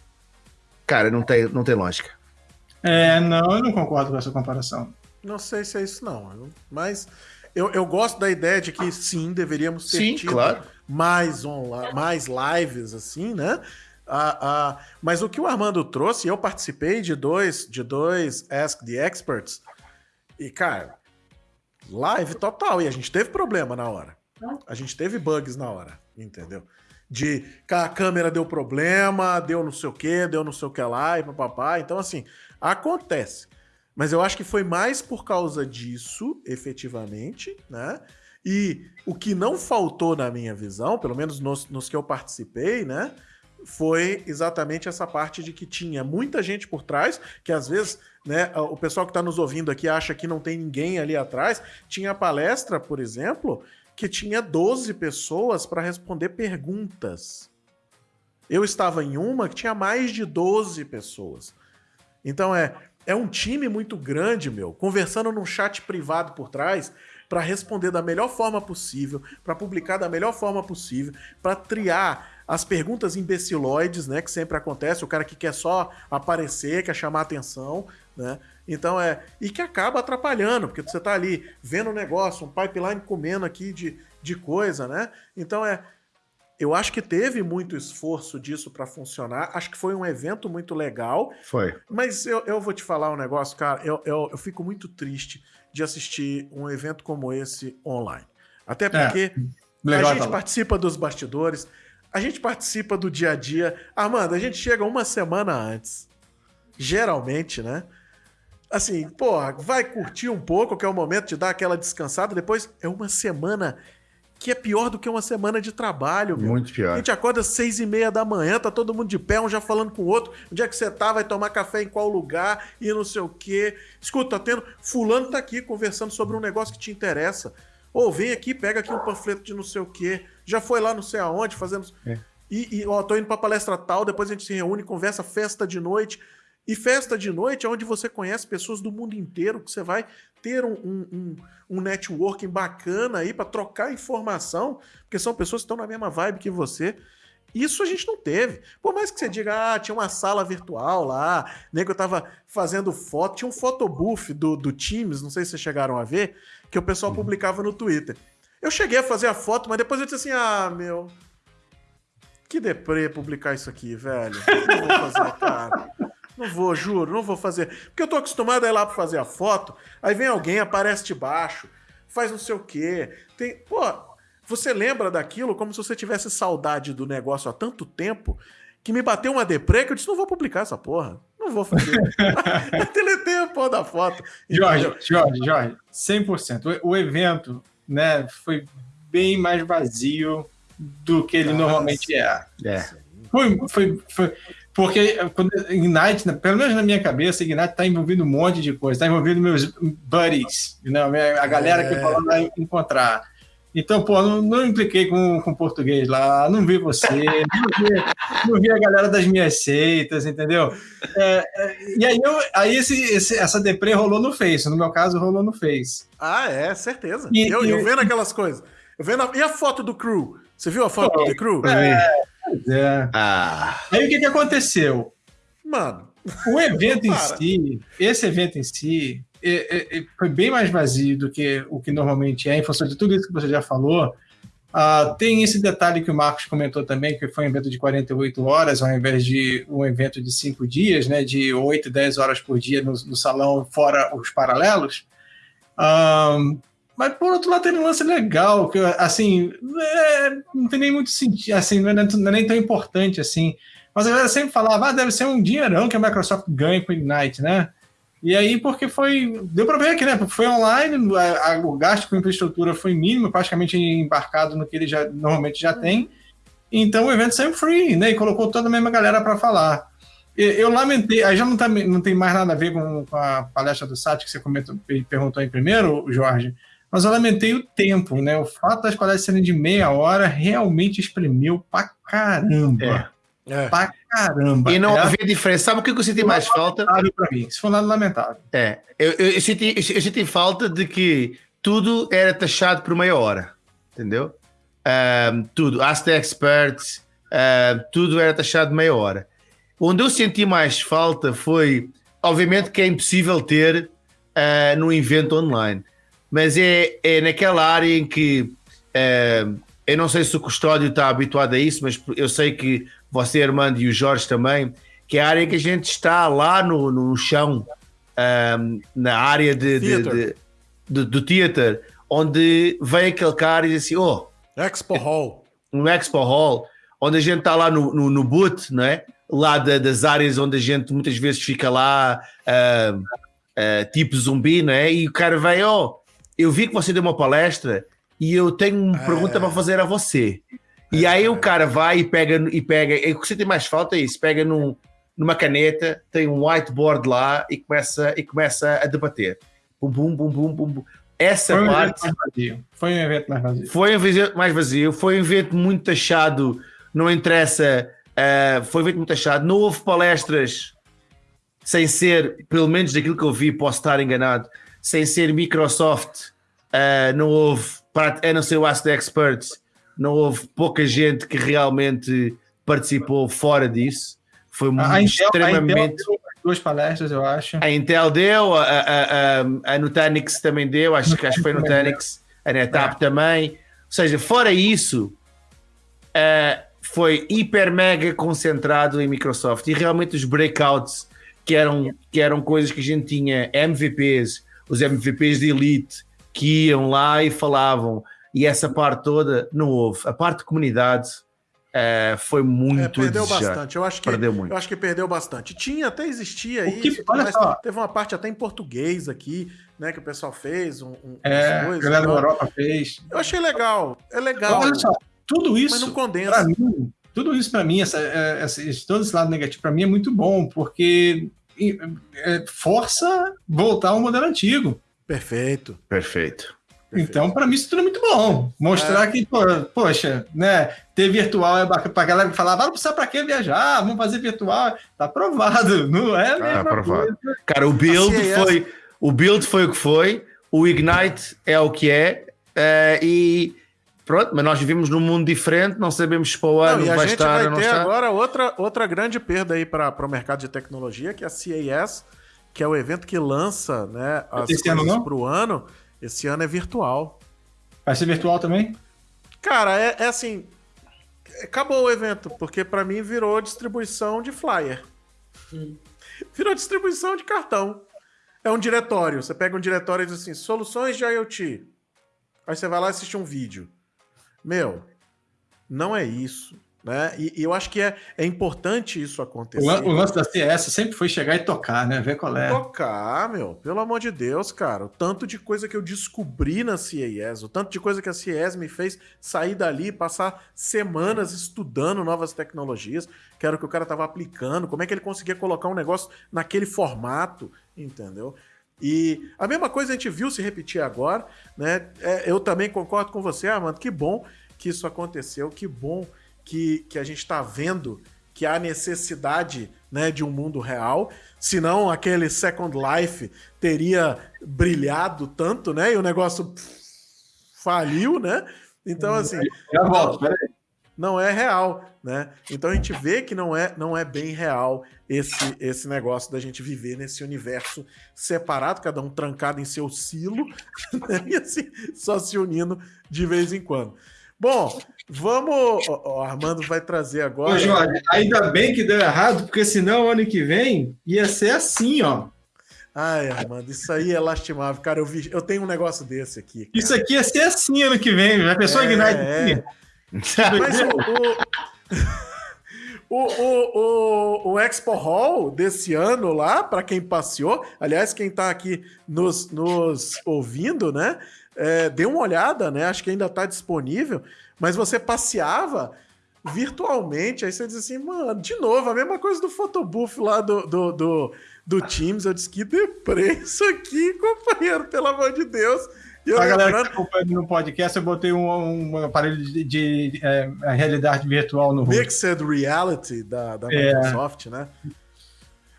Speaker 2: Cara, não tem, não tem lógica.
Speaker 3: É, não, eu não concordo com essa comparação.
Speaker 1: Não sei se é isso, não. Mas eu, eu gosto da ideia de que sim, deveríamos ter
Speaker 2: Sim,
Speaker 1: tido
Speaker 2: claro.
Speaker 1: mais, online, mais lives, assim, né? A, a, mas o que o Armando trouxe, eu participei de dois, de dois Ask the Experts, e, cara, live total, e a gente teve problema na hora. A gente teve bugs na hora, entendeu? De a câmera deu problema, deu não sei o que, deu não sei o que lá, e papapá. Então, assim, acontece. Mas eu acho que foi mais por causa disso, efetivamente, né? E o que não faltou na minha visão, pelo menos nos, nos que eu participei, né? Foi exatamente essa parte de que tinha muita gente por trás, que às vezes, né, o pessoal que está nos ouvindo aqui acha que não tem ninguém ali atrás. Tinha palestra, por exemplo, que tinha 12 pessoas para responder perguntas. Eu estava em uma que tinha mais de 12 pessoas. Então é, é um time muito grande, meu, conversando num chat privado por trás para responder da melhor forma possível, para publicar da melhor forma possível, para triar as perguntas imbeciloides, né, que sempre acontece, o cara que quer só aparecer, quer chamar atenção, né? Então é. E que acaba atrapalhando, porque você tá ali vendo um negócio, um pipeline comendo aqui de, de coisa, né? Então é. Eu acho que teve muito esforço disso para funcionar. Acho que foi um evento muito legal.
Speaker 2: Foi.
Speaker 1: Mas eu, eu vou te falar um negócio, cara. Eu, eu, eu fico muito triste de assistir um evento como esse online. Até porque é, a gente tá participa dos bastidores, a gente participa do dia a dia. Armando, a gente chega uma semana antes. Geralmente, né? Assim, porra, vai curtir um pouco, que é o momento de dar aquela descansada. Depois é uma semana que é pior do que uma semana de trabalho, meu.
Speaker 2: Muito pior.
Speaker 1: A gente acorda às seis e meia da manhã, tá todo mundo de pé, um já falando com o outro. Onde é que você tá? Vai tomar café em qual lugar? E não sei o quê. Escuta, tá tendo... Fulano tá aqui conversando sobre um negócio que te interessa. Ou vem aqui, pega aqui um panfleto de não sei o quê. Já foi lá não sei aonde, fazendo... É. E, e, ó, tô indo pra palestra tal, depois a gente se reúne, conversa, festa de noite. E festa de noite é onde você conhece pessoas do mundo inteiro, que você vai ter um, um, um networking bacana aí para trocar informação, porque são pessoas que estão na mesma vibe que você. Isso a gente não teve. Por mais que você diga, ah, tinha uma sala virtual lá, nego eu tava fazendo foto, tinha um photobooth do, do Teams, não sei se vocês chegaram a ver, que o pessoal uhum. publicava no Twitter. Eu cheguei a fazer a foto, mas depois eu disse assim, ah, meu, que deprê publicar isso aqui, velho. O que eu vou fazer, cara? Não vou, juro, não vou fazer. Porque eu tô acostumado a ir lá pra fazer a foto, aí vem alguém, aparece de baixo, faz não sei o quê. Tem. Pô, você lembra daquilo como se você tivesse saudade do negócio há tanto tempo que me bateu uma deprê que eu disse: não vou publicar essa porra. Não vou fazer. Deletei a porra da foto.
Speaker 3: Jorge, Jorge, Jorge, 100%. O, o evento né, foi bem mais vazio do que ele Nossa. normalmente é. é. Foi, foi, foi, porque quando Ignite, pelo menos na minha cabeça, Ignite está envolvido um monte de coisa, está envolvido meus buddies, né? a galera é. que eu vai encontrar. Então, pô, não, não impliquei com, com português lá, não vi você, não vi, não vi a galera das minhas seitas, entendeu? É, é, e aí, eu, aí esse, esse, essa deprê rolou no Face, no meu caso rolou no Face.
Speaker 1: Ah, é, certeza. E, eu, e, eu vendo aquelas coisas. Eu vendo a, e a foto do crew? Você viu a foto pô, do crew?
Speaker 3: É, é. Ah. Aí o que, que aconteceu?
Speaker 1: Mano.
Speaker 3: O evento em si, esse evento em si, é, é, é, foi bem mais vazio do que o que normalmente é, em função de tudo isso que você já falou. Uh, tem esse detalhe que o Marcos comentou também, que foi um evento de 48 horas, ao invés de um evento de 5 dias, né, de 8, 10 horas por dia no, no salão, fora os paralelos. Um, mas por outro lado tem um lance legal, que assim, é, não tem nem muito sentido, assim, não é, não é, nem tão importante assim. Mas a galera sempre falava, ah, deve ser um dinheirão que a Microsoft ganha com o Ignite, né? E aí, porque foi. Deu para ver aqui, né? Foi online, a, a, o gasto com infraestrutura foi mínimo, praticamente embarcado no que ele já normalmente já tem. Então o evento saiu free, né? E colocou toda a mesma galera para falar. Eu lamentei, aí já não, tá, não tem mais nada a ver com, com a palestra do Sati que você comentou, perguntou aí primeiro, Jorge mas eu lamentei o tempo, né? O fato das palestras serem de meia hora realmente espremeu pra caramba. É. É. Pra caramba.
Speaker 2: E não é. havia diferença. Sabe o que eu senti mais falta?
Speaker 3: Pra mim. Isso foi nada lamentável.
Speaker 2: É. Eu, eu, eu, senti, eu, eu senti falta de que tudo era taxado por meia hora. Entendeu? Um, tudo. Ask the experts. Uh, tudo era taxado de meia hora. Onde eu senti mais falta foi, obviamente, que é impossível ter uh, num evento online mas é, é naquela área em que uh, eu não sei se o Custódio está habituado a isso, mas eu sei que você, Armando, e o Jorge também, que é a área que a gente está lá no, no chão, um, na área de, de, de, de, do theater, onde vem aquele cara e diz assim: Oh,
Speaker 1: Expo Hall.
Speaker 2: No Expo Hall, onde a gente está lá no, no, no boot, não é? Lá de, das áreas onde a gente muitas vezes fica lá, uh, uh, tipo zumbi, não é? E o cara vem: Oh, eu vi que você deu uma palestra e eu tenho uma é. pergunta para fazer a você. E aí o cara vai e pega, e pega, o que você tem mais falta é isso, pega num, numa caneta, tem um whiteboard lá e começa, e começa a debater. Bum, bum, bum, bum, bum, bum. Essa
Speaker 3: foi um
Speaker 2: parte.
Speaker 3: Foi um evento mais vazio.
Speaker 2: Foi um evento mais vazio, foi um evento muito taxado, não interessa, uh, foi um evento muito taxado, não houve palestras sem ser, pelo menos daquilo que eu vi, posso estar enganado, sem ser Microsoft, uh, não houve, a não ser o Ask the Experts, não houve pouca gente que realmente participou fora disso. Foi a extremamente. Intel,
Speaker 3: duas palestras, eu acho.
Speaker 2: A Intel deu, a, a, a, a Nutanix também deu, acho, que, acho que foi a Nutanix, a NetApp é. também. Ou seja, fora isso, uh, foi hiper mega concentrado em Microsoft e realmente os breakouts que eram, que eram coisas que a gente tinha MVPs, os MVPs de Elite que iam lá e falavam e essa parte toda não houve. A parte de comunidade é, foi muito.
Speaker 1: É, perdeu bastante. Eu acho que perdeu muito. Eu acho que perdeu bastante. Tinha, até existia
Speaker 3: o que, olha só.
Speaker 1: teve uma parte até em português aqui, né? Que o pessoal fez. Um, um,
Speaker 3: é, a galera da Europa fez.
Speaker 1: Eu achei legal. É legal.
Speaker 3: Olha só, tudo isso.
Speaker 1: Mas não condensa.
Speaker 3: Mim, tudo isso para mim, essa, é, essa, todo esse lado negativo para mim é muito bom, porque força voltar ao modelo antigo.
Speaker 1: Perfeito.
Speaker 2: Perfeito.
Speaker 3: Então, para mim, isso tudo é muito bom. Mostrar é. que, pô, poxa, né? Ter virtual é bacana. Pra galera que falava, ah, não precisa para que viajar, vamos fazer virtual. Tá aprovado, não é? Tá
Speaker 2: aprovado. Cara, o build assim, foi. O build foi o que foi, o Ignite é o que é, é e pronto, mas nós vivemos num mundo diferente, não sabemos se para o ano
Speaker 1: não,
Speaker 2: vai estar
Speaker 1: vai ter agora outra, outra grande perda aí para o mercado de tecnologia, que é a CAS, que é o evento que lança né, as Esse coisas para o ano. Esse ano é virtual.
Speaker 3: Vai ser virtual também?
Speaker 1: Cara, é, é assim. Acabou o evento, porque para mim virou distribuição de flyer. Hum. Virou distribuição de cartão. É um diretório. Você pega um diretório e diz assim: soluções de IoT. Aí você vai lá e assiste um vídeo. Meu, não é isso. Né? E, e, eu acho que é, é importante isso acontecer.
Speaker 3: O, o, lance da CS sempre foi chegar e tocar, né? Ver qual é.
Speaker 1: Tocar, meu. Pelo amor de Deus, cara. O tanto de coisa que eu descobri na CES, o tanto de coisa que a CES me fez sair dali, passar semanas estudando novas tecnologias, que era o que o cara estava aplicando, como é que ele conseguia colocar um negócio naquele formato, entendeu? E a mesma coisa a gente viu se repetir agora, né? É, eu também concordo com você, Armando. Que bom que isso aconteceu, que bom que, que a gente está vendo que há necessidade né, de um mundo real, senão aquele Second Life teria brilhado tanto, né? E o negócio faliu, né? Então, assim. Já volto, peraí. Não é real, né? Então a gente vê que não é, não é bem real esse, esse negócio da gente viver nesse universo separado, cada um trancado em seu silo, né? e assim, só se unindo de vez em quando. Bom, vamos. O Armando vai trazer agora. Ô,
Speaker 3: Jorge, ainda bem que deu errado, porque senão ano que vem ia ser assim, ó.
Speaker 1: Ai, Armando, isso aí é lastimável. Cara, eu, vi, eu tenho um negócio desse aqui. Cara.
Speaker 3: Isso aqui ia ser assim ano que vem, já pensou é, Ignite? É.
Speaker 1: Mas o, o, o, o, o Expo Hall desse ano lá, para quem passeou, aliás, quem está aqui nos, nos ouvindo, né? é, dê uma olhada, né? Acho que ainda está disponível, mas você passeava virtualmente, aí você diz assim, mano, de novo, a mesma coisa do photobooth lá do, do, do, do Teams. Eu disse, que deprê isso aqui, companheiro, pelo amor de Deus.
Speaker 3: Eu galera lembrando... que acompanha no podcast, eu botei um, um aparelho de, de, de é, realidade virtual no
Speaker 1: Mixed Reality da, da é. Microsoft, né?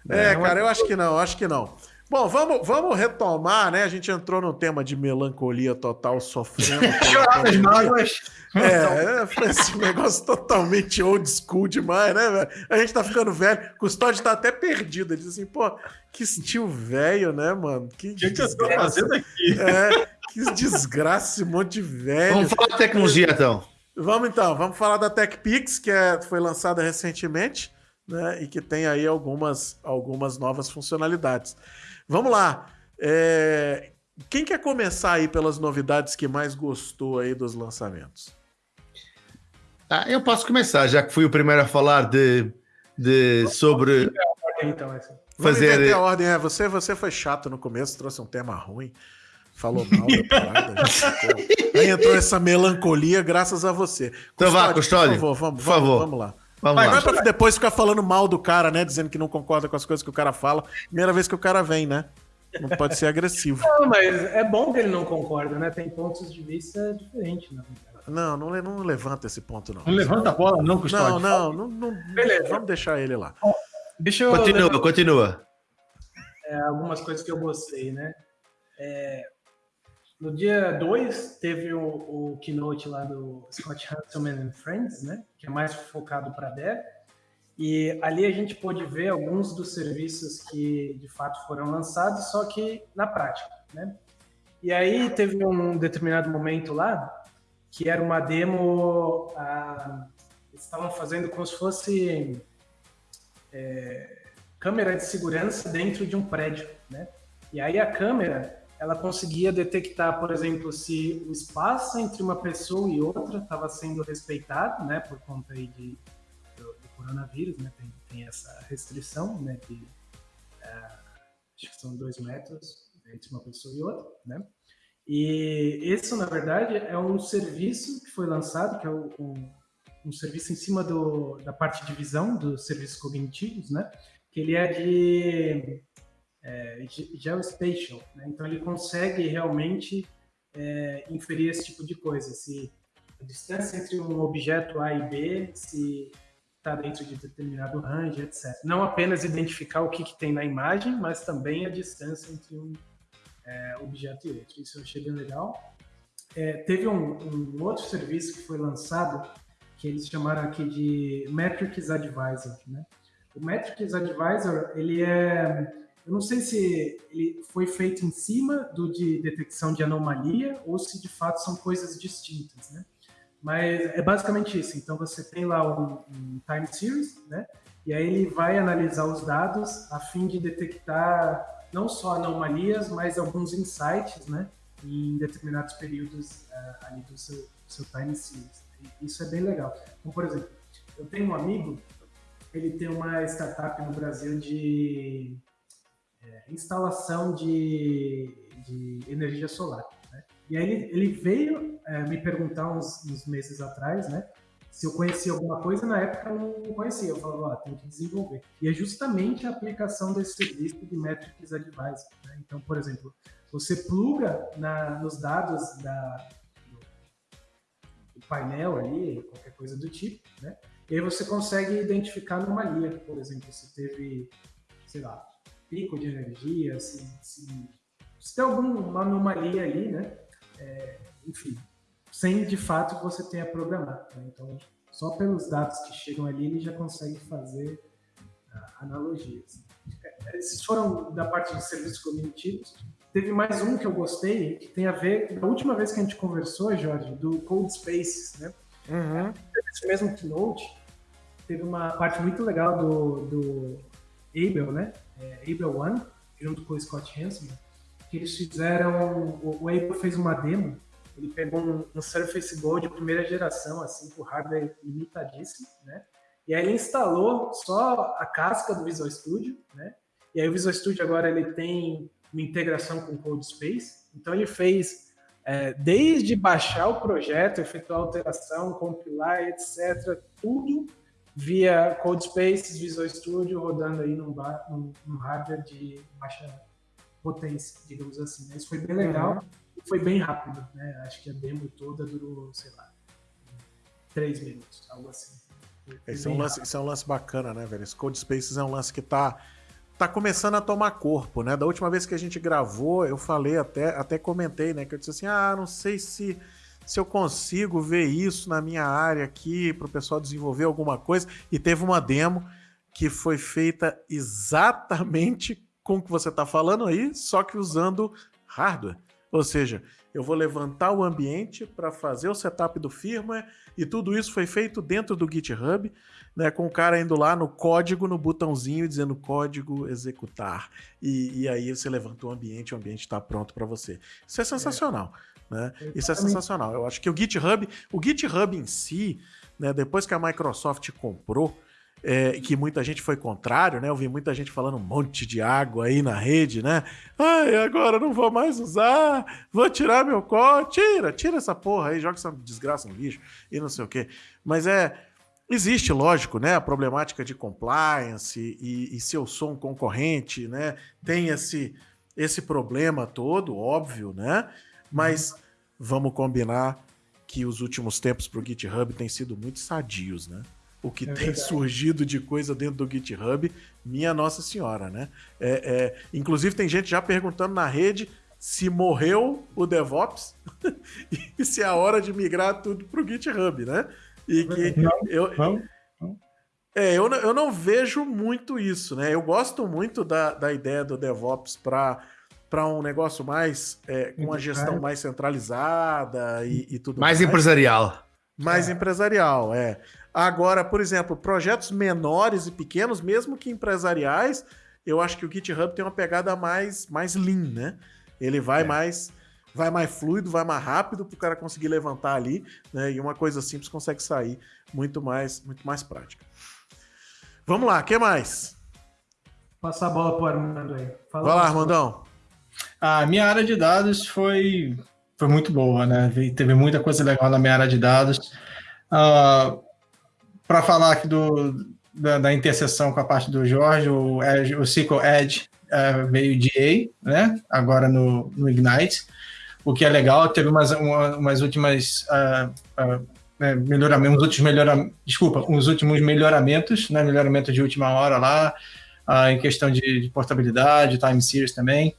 Speaker 1: É, é cara, eu acho que não, acho que não. Bom, vamos, vamos retomar, né? A gente entrou no tema de melancolia total, sofrendo.
Speaker 3: Chorar as mágoas.
Speaker 1: É, foi esse negócio totalmente old school demais, né, velho? A gente tá ficando velho. Custódio tá até perdido. Ele diz assim, pô, que estilo velho, né, mano? Que,
Speaker 3: que, que eu tô fazendo aqui?
Speaker 1: É, que desgraça esse monte de velho.
Speaker 2: Vamos falar de tecnologia, então.
Speaker 1: Vamos então, vamos falar da TechPix, que é, foi lançada recentemente, né? E que tem aí algumas, algumas novas funcionalidades. Vamos lá. É, quem quer começar aí pelas novidades que mais gostou aí dos lançamentos?
Speaker 2: Ah, eu posso começar, já que fui o primeiro a falar de, de sobre
Speaker 1: então, fazer a ordem. É, você, você foi chato no começo, trouxe um tema ruim falou mal da parada. Aí entrou essa melancolia graças a você.
Speaker 2: Então vá, Custódio.
Speaker 1: Por favor, vamos, por favor. vamos lá. Vamos Mas lá. Não é pra depois ficar falando mal do cara, né? Dizendo que não concorda com as coisas que o cara fala. Primeira vez que o cara vem, né? Não pode ser agressivo.
Speaker 4: Não, mas é bom que ele não concorda, né? Tem pontos de vista diferentes, né?
Speaker 1: Não, não, não levanta esse ponto, não.
Speaker 3: Não levanta a bola, não,
Speaker 1: Custódio. Não, não, não, não Beleza. Vamos deixar ele lá.
Speaker 2: Deixa eu continua, continua.
Speaker 4: É, algumas coisas que eu gostei, né? É, no dia 2, teve o, o, keynote lá do Scott Hanselman and Friends, né? Que é mais focado para dev. E ali a gente pôde ver alguns dos serviços que de fato foram lançados, só que na prática, né? E aí teve um determinado momento lá que era uma demo, ah, eles estavam fazendo como se fosse é, câmera de segurança dentro de um prédio, né? E aí a câmera ela conseguia detectar, por exemplo, se o espaço entre uma pessoa e outra estava sendo respeitado, né, por conta aí de, do, do coronavírus, né, tem, tem, essa restrição, né, de é, acho que são dois metros entre uma pessoa e outra, né, e isso, na verdade, é um serviço que foi lançado, que é o, um, um serviço em cima do, da parte de visão dos serviços cognitivos, né, que ele é de é, geospatial. Né? Então, ele consegue realmente é, inferir esse tipo de coisa. Se a distância entre um objeto A e B, se está dentro de determinado range, etc. Não apenas identificar o que, que tem na imagem, mas também a distância entre um é, objeto e outro. Isso eu achei bem legal. É, teve um, um, outro serviço que foi lançado que eles chamaram aqui de Metrics Advisor. Né? O Metrics Advisor ele é eu não sei se ele foi feito em cima do de detecção de anomalia ou se de fato são coisas distintas, né? Mas é basicamente isso. Então você tem lá um, um time series, né? E aí ele vai analisar os dados a fim de detectar não só anomalias, mas alguns insights, né? Em determinados períodos uh, ali do seu, seu time series. Isso é bem legal. Então, por exemplo, eu tenho um amigo, ele tem uma startup no Brasil de é, instalação de, de energia solar. Né? E aí ele, ele veio é, me perguntar uns, uns, meses atrás, né? Se eu conhecia alguma coisa, na época eu não conhecia. Eu falava, ó, tem que desenvolver. E é justamente a aplicação desse serviço de Metrics Advisor. Né? Então, por exemplo, você pluga na, nos dados da, do, do painel ali, qualquer coisa do tipo, né? E aí você consegue identificar anomalia, por exemplo, se teve, sei lá, pico de energia, se, se, se tem alguma anomalia ali, né? É, enfim, sem de fato você tenha programado. Né? Então, só pelos dados que chegam ali, ele já consegue fazer uh, analogias. É, esses foram da parte de serviços cognitivos. Teve mais um que eu gostei, que tem a ver, da última vez que a gente conversou, Jorge, do Code Spaces, né? Uhum. Esse mesmo keynote, teve uma parte muito legal do, do Abel, né? É, One, junto com o Scott Hansen, que eles fizeram. O, o Able fez uma demo, ele pegou um, um Surface Go de primeira geração, assim, com hardware limitadíssimo, né? E aí ele instalou só a casca do Visual Studio, né? E aí o Visual Studio agora ele tem uma integração com o CodeSpace, então ele fez é, desde baixar o projeto, efetuar alteração, compilar, etc., tudo via Codespace, Visual Studio, rodando aí num, bar, num, num, hardware de baixa potência, digamos assim. Né? Isso foi bem legal uhum. e foi bem rápido. Né? Acho que a demo toda durou, sei lá, três minutos, algo assim.
Speaker 1: Esse é, um lance, esse é um lance bacana, né, velho? Esse Codespaces é um lance que tá, tá começando a tomar corpo, né? Da última vez que a gente gravou, eu falei até, até comentei, né? Que eu disse assim, ah, não sei se se eu consigo ver isso na minha área aqui para o pessoal desenvolver alguma coisa. E teve uma demo que foi feita exatamente com o que você está falando aí, só que usando hardware. Ou seja, eu vou levantar o ambiente para fazer o setup do firmware e tudo isso foi feito dentro do GitHub, né, com o cara indo lá no código, no botãozinho dizendo código executar. E, e aí você levanta o ambiente, o ambiente está pronto para você. Isso é sensacional. É. Né? Isso é sensacional. Eu acho que o GitHub, o GitHub em si, né, depois que a Microsoft comprou, é, que muita gente foi contrário, né? Eu vi muita gente falando um monte de água aí na rede, né? Ai, agora não vou mais usar, vou tirar meu código. Tira, tira essa porra aí, joga essa desgraça no lixo e não sei o quê. Mas é. Existe, lógico, né, a problemática de compliance e, e se eu sou um concorrente, né, tem esse, esse problema todo, óbvio, né, mas vamos combinar que os últimos tempos para o GitHub têm sido muito sadios, né? o que é tem verdade. surgido de coisa dentro do GitHub, minha Nossa Senhora, né? É, é, inclusive, tem gente já perguntando na rede se morreu o DevOps e se é a hora de migrar tudo para o GitHub, né? E que não, eu, não, não. É, eu, eu não vejo muito isso, né? Eu gosto muito da, da ideia do DevOps para para um negócio mais é, com a gestão mais centralizada e, e tudo
Speaker 2: mais. Mais empresarial.
Speaker 1: Mais é. empresarial, é. Agora, por exemplo, projetos menores e pequenos, mesmo que empresariais, eu acho que o GitHub tem uma pegada mais, mais lean, né? Ele vai é. mais vai mais fluido, vai mais rápido para o cara conseguir levantar ali, né? E uma coisa simples consegue sair muito mais, muito mais prática. Vamos lá, o que mais?
Speaker 4: Passar a bola para o Armando aí.
Speaker 1: Fala vai lá, Armandão.
Speaker 3: A minha área de dados foi, foi muito boa, né? Teve muita coisa legal na minha área de dados. Uh, para falar aqui do, da, da, interseção com a parte do Jorge, o, Edge, o SQL Edge uh, veio de A, né? agora no, no, Ignite, o que é legal, teve umas, uma, umas últimas uh, uh, melhoramentos, uns últimos melhoramentos, desculpa, uns últimos melhoramentos, né? melhoramento de última hora lá, em questão de, de portabilidade, time series também,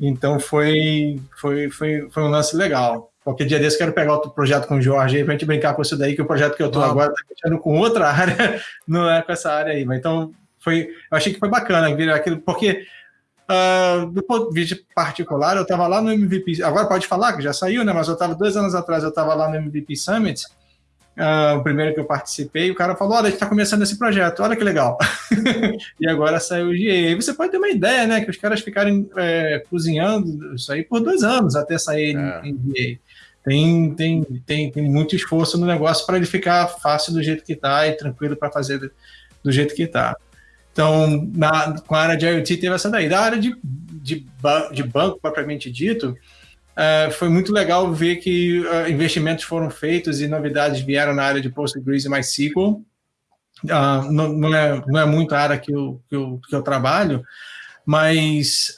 Speaker 3: então foi, foi, foi, foi um lance legal. Qualquer dia desse quero pegar outro projeto com o Jorge aí pra gente brincar com isso daí, que o projeto que eu tô agora tá mexendo com outra área, não é com essa área aí. Mas então, foi, eu achei que foi bacana vir aquilo, porque uh, do ponto de vista particular, eu estava lá no MVP, agora pode falar que já saiu, né? Mas eu estava dois anos atrás, eu estava lá no MVP Summit, uh, o primeiro que eu participei, o cara falou: Olha, a gente está começando esse projeto, olha que legal. e agora saiu o GA. E você pode ter uma ideia, né? Que os caras ficarem é, cozinhando isso aí por dois anos até sair é. em, em GA tem, tem, tem, tem muito esforço no negócio para ele ficar fácil do jeito que está e tranquilo para fazer do, do, jeito que está. Então, na, com a área de IoT teve essa daí. Da área de, de, de banco, propriamente dito, uh, foi muito legal ver que uh, investimentos foram feitos e novidades vieram na área de Postgres e MySQL. Uh, não, não, é, não é muito a área que eu, que eu, que eu trabalho, mas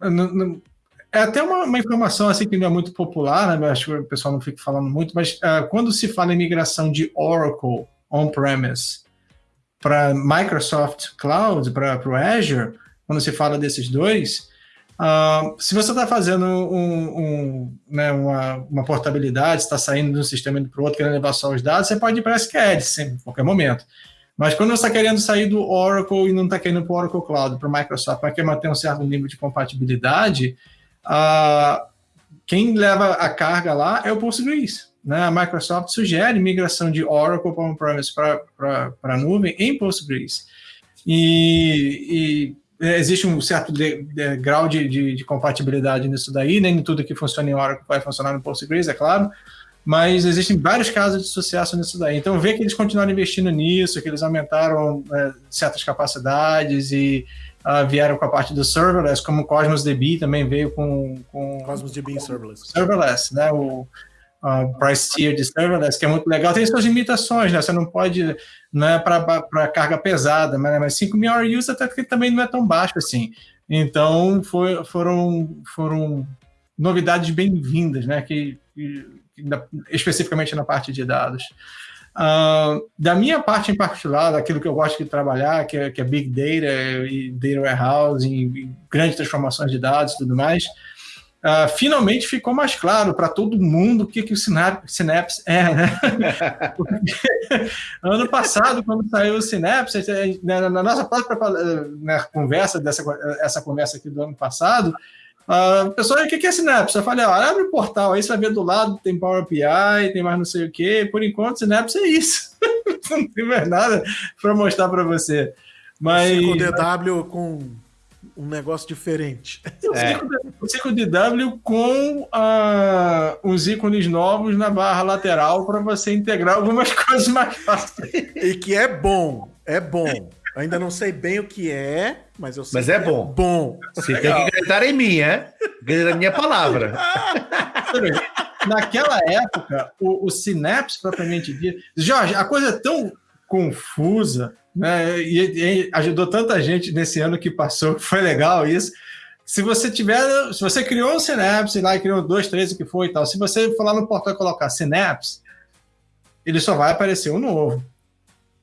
Speaker 3: não, é até uma, uma, informação assim que não é muito popular, né? acho que o pessoal não fica falando muito, mas uh, quando se fala em migração de Oracle on-premise para Microsoft Cloud, para o Azure, quando se fala desses dois, uh, se você está fazendo um, um, né, uma, uma, portabilidade, está saindo de um sistema para o outro, querendo levar só os dados, você pode ir para SQL sempre, a qualquer momento. Mas quando você está querendo sair do Oracle e não está querendo para o Oracle Cloud, para o Microsoft, para querer manter um certo nível de compatibilidade, a, quem leva a carga lá é o Postgres. Né? A Microsoft sugere migração de Oracle para on-premise para a nuvem em Postgres. E, e existe um certo de, de, grau de, de, de, compatibilidade nisso daí, nem tudo que funciona em Oracle vai funcionar no Postgres, é claro, mas existem vários casos de sucesso nisso daí. Então, ver que eles continuaram investindo nisso, que eles aumentaram é, certas capacidades e uh, vieram com a parte do serverless, como o Cosmos DB também veio com, com
Speaker 1: Cosmos DB serverless.
Speaker 3: Serverless, né? O uh, price tier de serverless, que é muito legal. Tem suas limitações, né? Você não pode, não é para carga pesada, mas, mas 5 mil use até que também não é tão baixo assim. Então, foi, foram, foram novidades bem-vindas, né? Que, que, especificamente na parte de dados. Uh, da minha parte em particular, daquilo que eu gosto de trabalhar, que é, que é Big Data e Data Warehouse, e, grandes transformações de dados e tudo mais, uh, finalmente ficou mais claro para todo mundo o que, que o Synapse é. Né? ano passado, quando saiu o Synapse, na nossa própria né, conversa, dessa essa conversa aqui do ano passado, Uh, pessoal, o que é Synapse? Eu falei, ó, abre o portal aí, você vai ver do lado, tem Power API, tem mais não sei o que. Por enquanto, Synapse é isso. não tem mais nada para mostrar para você. Mas...
Speaker 1: 5DW com um negócio diferente.
Speaker 3: É. O 5DW com uh, os ícones novos na barra lateral para você integrar algumas coisas mais fáceis.
Speaker 1: E que é bom, é bom. Ainda não sei bem o que é, mas eu sei
Speaker 2: mas é bom.
Speaker 1: É bom.
Speaker 2: Você Legal. tem que gritar em mim, é? Gritar a minha palavra.
Speaker 3: Naquela época, o, o Synapse propriamente dito. Jorge, a coisa é tão confusa, né? E, e, ajudou tanta gente nesse ano que passou, foi legal isso. Se você tiver, se você criou um Synapse lá e criou dois, três, o que foi e tal, se você for lá no portal e colocar Synapse, ele só vai aparecer o novo.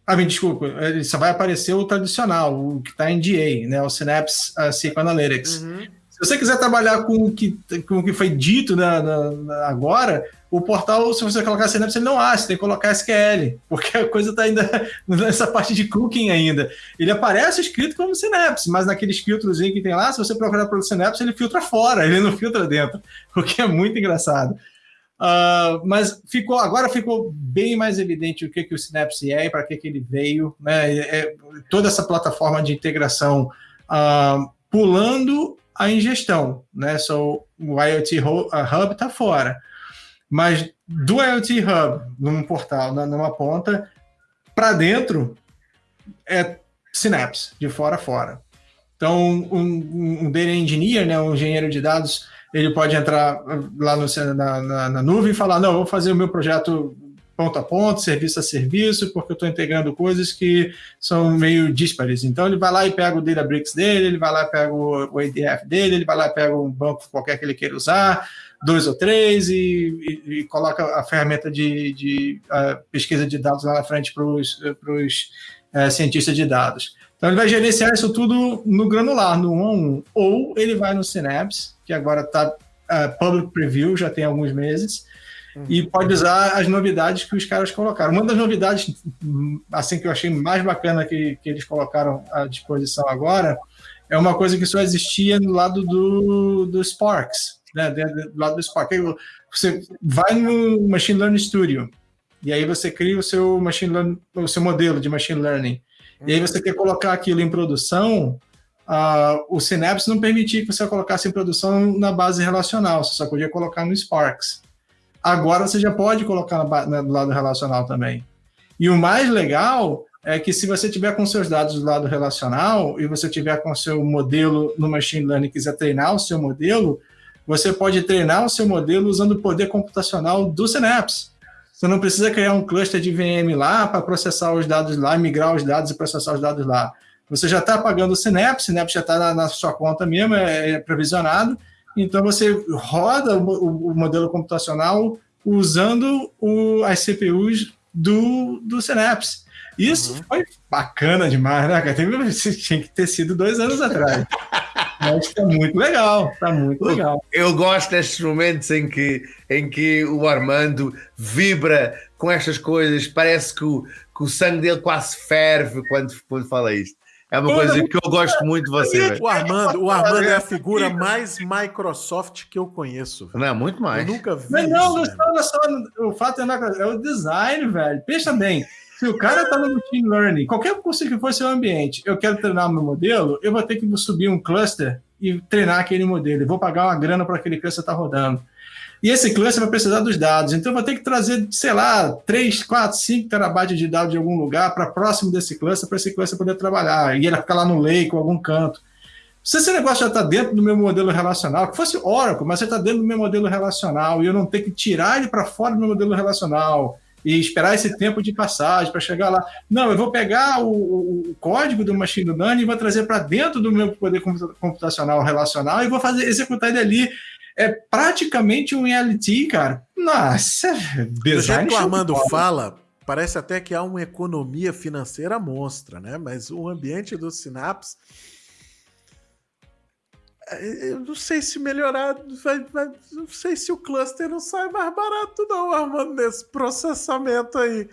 Speaker 3: Ah, me desculpa, ele só vai aparecer o tradicional, o que está em DA, né? O Synapse uh, Psychoanalytics. Uhum. Se você quiser trabalhar com o que, com o que foi dito na, na, na agora, o portal, se você colocar Synapse, ele não acha, você tem que colocar SQL, porque a coisa está ainda nessa parte de cooking ainda. Ele aparece escrito como Synapse, mas naqueles filtros que tem lá, se você procurar pelo Synapse, ele filtra fora, ele não filtra dentro, o que é muito engraçado. Uh, mas ficou agora ficou bem mais evidente o que, que o Synapse é e para que, que ele veio, né? É, é, toda essa plataforma de integração uh, pulando a ingestão, né? So, o IoT Hub está fora, mas do IoT Hub num portal, numa ponta, para dentro é Synapse, de fora a fora. Então, um, um data engineer, né, um engenheiro de dados, ele pode entrar lá no, na, na, na, nuvem e falar: não, vou fazer o meu projeto ponto a ponto, serviço a serviço, porque eu estou integrando coisas que são meio díspares. Então ele vai lá e pega o Databricks dele, ele vai lá e pega o, ADF dele, ele vai lá e pega um banco qualquer que ele queira usar, dois ou três, e, e, e coloca a ferramenta de, de pesquisa de dados lá na frente para os é, cientistas de dados. Então ele vai gerenciar isso tudo no granular, no 1 a 1. Ou ele vai no Synapse, que agora está uh, é, public preview, já tem alguns meses, e pode usar as novidades que os caras colocaram. Uma das novidades, assim que eu achei mais bacana que, que eles colocaram à disposição agora, é uma coisa que só existia no lado do, do Sparks, né? do lado do Spark. Você vai no Machine Learning Studio e aí você cria o seu machine learning, o seu modelo de machine learning. E aí você quer colocar aquilo em produção, uh, o Synapse não permitia que você colocasse em produção na base relacional, você só podia colocar no Sparks. Agora você já pode colocar do lado relacional também. E o mais legal é que se você tiver com seus dados do lado relacional e você tiver com seu modelo no machine learning e quiser treinar o seu modelo, você pode treinar o seu modelo usando o poder computacional do Synapse. Você não precisa criar um cluster de VM lá para processar os dados lá, migrar os dados e processar os dados lá. Você já está pagando o Synapse, o Synapse já está na, na, sua conta mesmo, é, é provisionado. Então você roda o, o modelo computacional usando o, as CPUs do, do Synapse. Isso uhum. foi bacana demais, né, cara? Tinha que ter sido dois anos atrás. Mas tá muito legal, tá muito legal.
Speaker 2: Eu gosto destes momentos em que, em que o Armando vibra com estas coisas, parece que o, que o sangue dele quase ferve quando, quando fala isto. É uma coisa que eu gosto muito de você.
Speaker 1: O Armando, o Armando é a figura mais Microsoft que eu conheço.
Speaker 2: Não, muito mais.
Speaker 1: Eu nunca vi.
Speaker 3: Mas não, isso, não, só, o fato é, é o design, velho. Pensa bem. Se o cara está no machine learning, qualquer curso que for seu ambiente, eu quero treinar meu modelo, eu vou ter que subir um cluster e treinar aquele modelo. Eu vou pagar uma grana para aquele cluster estar tá rodando. E esse cluster vai precisar dos dados. Então, vou ter que trazer, sei lá, 3, 4, 5 terabytes de dados de algum lugar para próximo desse cluster, para esse cluster poder trabalhar. E ele ficar lá no lake ou algum canto. Se esse negócio já está dentro do meu modelo relacional, que fosse Oracle, mas você está dentro do meu modelo relacional e eu não tenho que tirar ele para fora do meu modelo relacional e esperar esse tempo de passagem para chegar lá. Não, eu vou pegar o, o código do machine learning e vou trazer para dentro do meu poder computacional relacional e vou fazer executar ele ali. É praticamente um LT, cara. Nossa,
Speaker 1: Do jeito que o Armando fala, parece até que há uma economia financeira monstra, né? Mas o ambiente do Synapse eu não sei se melhorar, vai, vai, não sei se o cluster não sai mais barato, não, Armando, nesse processamento aí.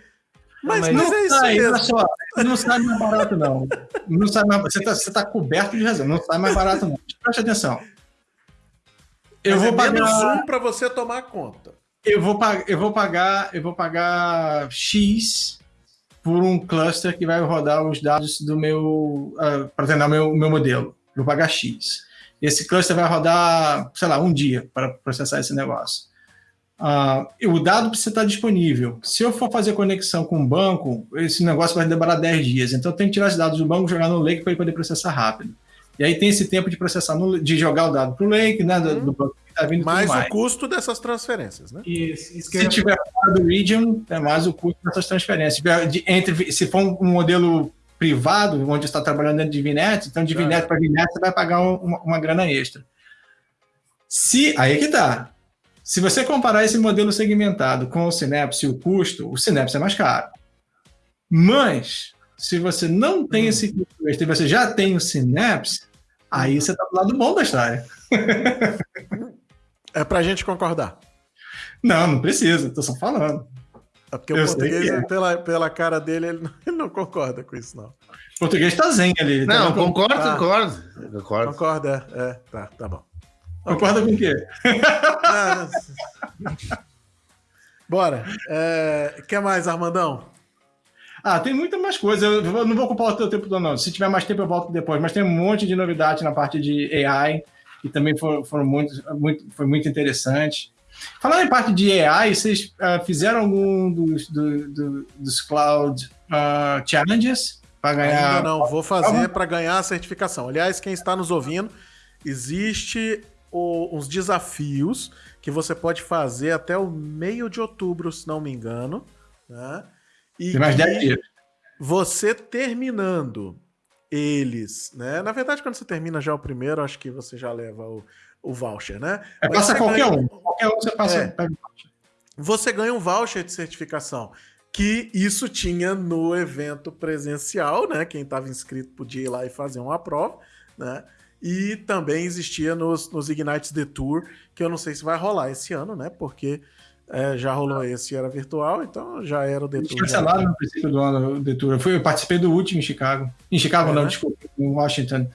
Speaker 3: Mas, mas, mas é isso sai, mesmo. Só, não sai mais barato, não. não sai mais, você está tá coberto de razão, não sai mais barato, não. Preste atenção.
Speaker 1: Eu Mas vou é pagar menos um para você tomar conta.
Speaker 3: Eu vou, eu vou pagar, eu vou pagar X por um cluster que vai rodar os dados do meu uh, ah, para treinar meu meu modelo. Eu vou pagar X. Esse cluster vai rodar, sei lá, um dia para processar esse negócio. Uh, o dado precisa estar disponível. Se eu for fazer conexão com o banco, esse negócio vai demorar 10 dias. Então, eu tenho que tirar os dados do banco, jogar no Lake para ele poder processar rápido. E aí tem esse tempo de processar, no, de jogar o dado para o Lake, né, do, do banco
Speaker 1: que está vindo. Mais o custo dessas transferências, né?
Speaker 3: Isso, isso se tiver fora do region, é mais o custo dessas transferências. De, entre, se for um modelo privado, onde está trabalhando dentro de VNet, então de é. para VNet você vai pagar uma, uma grana extra. Se, aí é que tá. Se você comparar esse modelo segmentado com o Synapse e o custo, o Synapse é mais caro. Mas, se você não tem hum. esse custo extra e você já tem o Synapse, aí você está do lado bom da história.
Speaker 1: é para a gente concordar.
Speaker 3: Não, não precisa, estou só falando.
Speaker 1: É porque eu o português, é. pela, pela cara dele, ele não, ele não, concorda com isso, não.
Speaker 3: O português tá zen ali.
Speaker 2: Não, tá concordo, ah, concordo,
Speaker 1: concordo. Concorda, é, é, tá, tá bom.
Speaker 3: Concorda com o quê? Ah,
Speaker 1: bora. É, quer mais, Armandão?
Speaker 3: Ah, tem muita mais coisa. Eu não vou ocupar o teu tempo todo, não. Se tiver mais tempo, eu volto depois. Mas tem um monte de novidade na parte de AI, que também foram, foram muito, muito, foi muito interessante. Falando em parte de AI, vocês uh, fizeram algum dos, do, do, dos Cloud uh, Challenges para ganhar?
Speaker 1: Ainda não, vou fazer para ganhar a certificação. Aliás, quem está nos ouvindo, existe o, uns desafios que você pode fazer até o meio de outubro, se não me engano. Né?
Speaker 3: E Tem mais 10 dias.
Speaker 1: Você terminando eles, né? Na verdade, quando você termina já o primeiro, acho que você já leva o, o voucher, né?
Speaker 3: É, passa qualquer ganha... um. Qualquer um você passa. É,
Speaker 1: você ganha um voucher de certificação. Que isso tinha no evento presencial, né? Quem estava inscrito podia ir lá e fazer uma prova, né? E também existia nos, nos Ignites The Tour, que eu não sei se vai rolar esse ano, né? Porque é, já rolou esse, era virtual, então já era o The Tour.
Speaker 3: Cancelaram no princípio do ano o The Tour. Eu, fui, eu participei do último em Chicago. Em Chicago, é, não, né? desculpa, em Washington.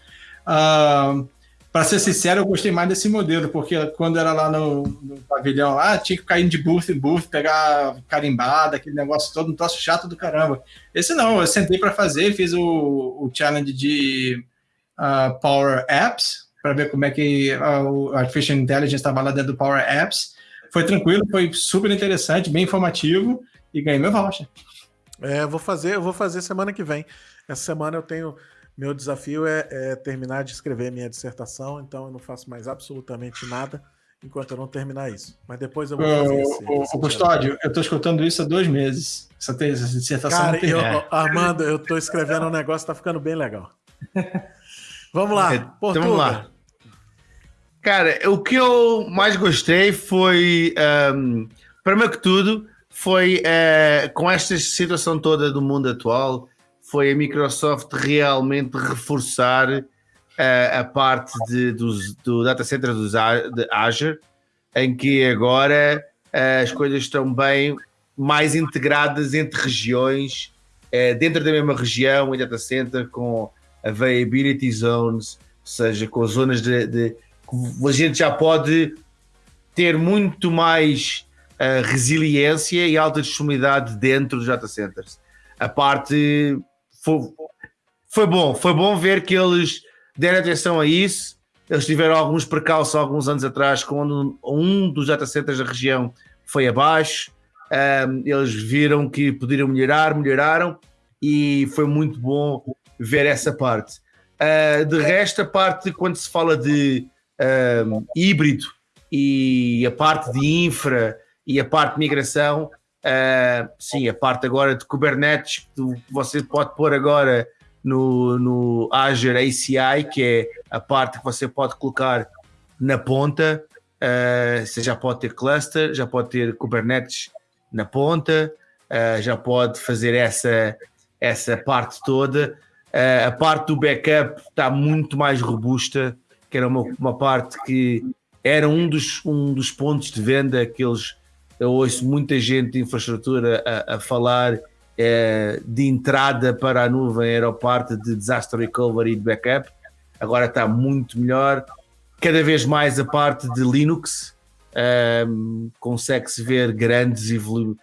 Speaker 3: Uh, para ser sincero, eu gostei mais desse modelo, porque quando era lá no, no pavilhão, lá, tinha que cair de booth em booth, pegar carimbada, aquele negócio todo, um troço chato do caramba. Esse não, eu sentei para fazer, fiz o, o challenge de uh, Power Apps, para ver como é que uh, o Artificial Intelligence estava lá dentro do Power Apps. Foi tranquilo, foi super interessante, bem informativo, e ganhei meu voucher.
Speaker 1: É, eu vou fazer, eu vou fazer semana que vem. Essa semana eu tenho meu desafio é, é, terminar de escrever minha dissertação, então eu não faço mais absolutamente nada enquanto eu não terminar isso. Mas depois eu vou fazer esse,
Speaker 3: o, esse Custódio, eu estou escutando isso há dois meses. Essa, essa dissertação
Speaker 1: Cara, eu, Armando, eu estou escrevendo um negócio, tá ficando bem legal. Vamos lá, então, Portugal. Vamos lá.
Speaker 2: Cara, o que eu mais gostei foi, um, primeiro que tudo, foi uh, com esta situação toda do mundo atual, foi a Microsoft realmente reforçar uh, a parte de, dos, do data center dos, de Azure, em que agora uh, as coisas estão bem mais integradas entre regiões, dentro da mesma região, em data center, com availability zones, ou seja, com zonas de, de a gente já pode ter muito mais uh, resiliência e alta disponibilidade dentro dos data centers. A parte foi, foi bom, foi bom ver que eles deram atenção a isso. Eles tiveram alguns percalços alguns anos atrás, quando um dos data centers da região foi abaixo. Um, eles viram que poderiam melhorar, melhoraram e foi muito bom ver essa parte. Uh, de resto, a parte quando se fala de um, híbrido e a parte de infra e a parte de migração, Uh, sim, a parte agora de Kubernetes que você pode pôr agora no, no Azure ACI, que é a parte que você pode colocar na ponta. Uh, você já pode ter cluster, já pode ter Kubernetes na ponta, uh, já pode fazer essa, essa parte toda. Uh, a parte do backup está muito mais robusta, que era uma, uma parte que era um dos, um dos pontos de venda que eles eu ouço muita gente de infraestrutura a, a falar é, de entrada para a nuvem era a parte de disaster recovery e de backup. Agora está muito melhor. cada vez mais a parte de Linux, um, consegue-se ver grandes evolu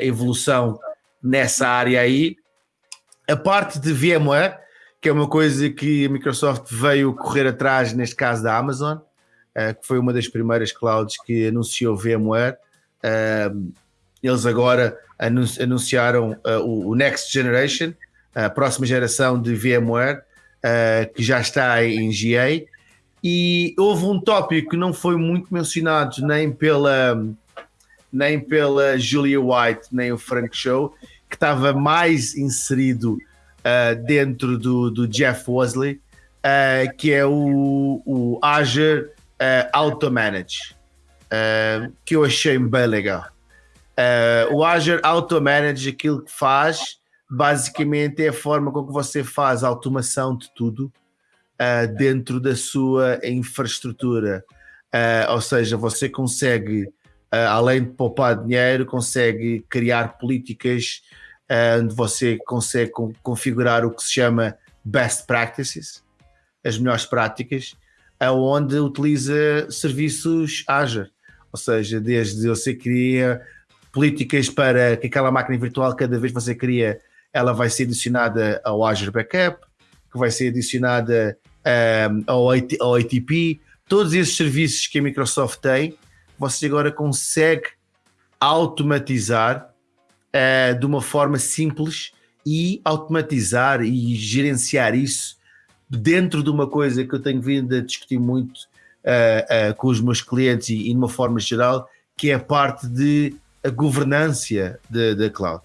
Speaker 2: evolução nessa área aí. A parte de VMware, que é uma coisa que a Microsoft veio correr atrás, neste caso da Amazon, uh, que foi uma das primeiras clouds que anunciou VMware. Uh, eles agora anunciaram uh, o Next Generation, a próxima geração de VMware, que já está em GA. E houve um tópico que não foi muito mencionado nem pela, nem pela Julia White, nem o Frank Show, que estava mais inserido uh, dentro do, do Jeff Wesley, uh, que é o, o Azure uh, Auto Manage, que eu achei bem legal. o Azure Auto Manage, aquilo que faz, basicamente é a forma com que você faz a automação de tudo dentro da sua infraestrutura. ou seja, você consegue além de poupar dinheiro, consegue criar políticas onde você consegue configurar o que se chama best practices, as melhores práticas, onde utiliza serviços Azure. Ou seja, desde você cria políticas para que aquela máquina virtual, cada vez que você cria, ela vai ser adicionada ao Azure Backup, que vai ser adicionada um, eh, ao, ao ATP, todos esses serviços que a Microsoft tem você agora consegue automatizar uh, de uma forma simples e automatizar e gerenciar isso dentro de uma coisa que eu tenho vindo a discutir muito uh, uh, com os meus clientes e, e, de uma forma geral, que é a parte de a governança da cloud.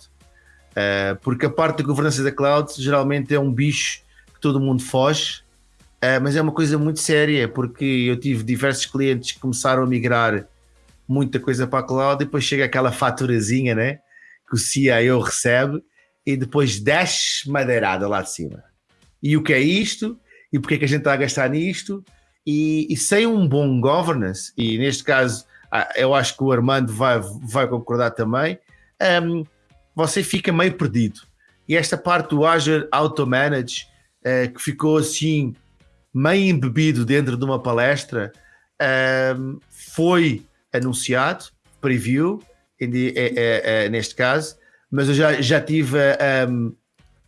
Speaker 2: Uh, porque a parte da governança da cloud geralmente é um bicho que todo mundo foge, mas é uma coisa muito séria, porque eu tive diversos clientes que começaram a migrar muita coisa para a cloud e depois chega aquela faturazinha, né? Que o CIO recebe e depois desce madeirada lá de cima. E o que é isto? E porque é que a gente está a gastar nisto? E, e sem um bom governance, e neste caso ah, eu acho que o Armando vai, vai concordar também, um, você fica meio perdido. E esta parte do Azure Auto Manage, uh, que ficou assim meio embebido dentro de uma palestra, um, foi anunciado, preview, neste caso, mas eu já, já tive a,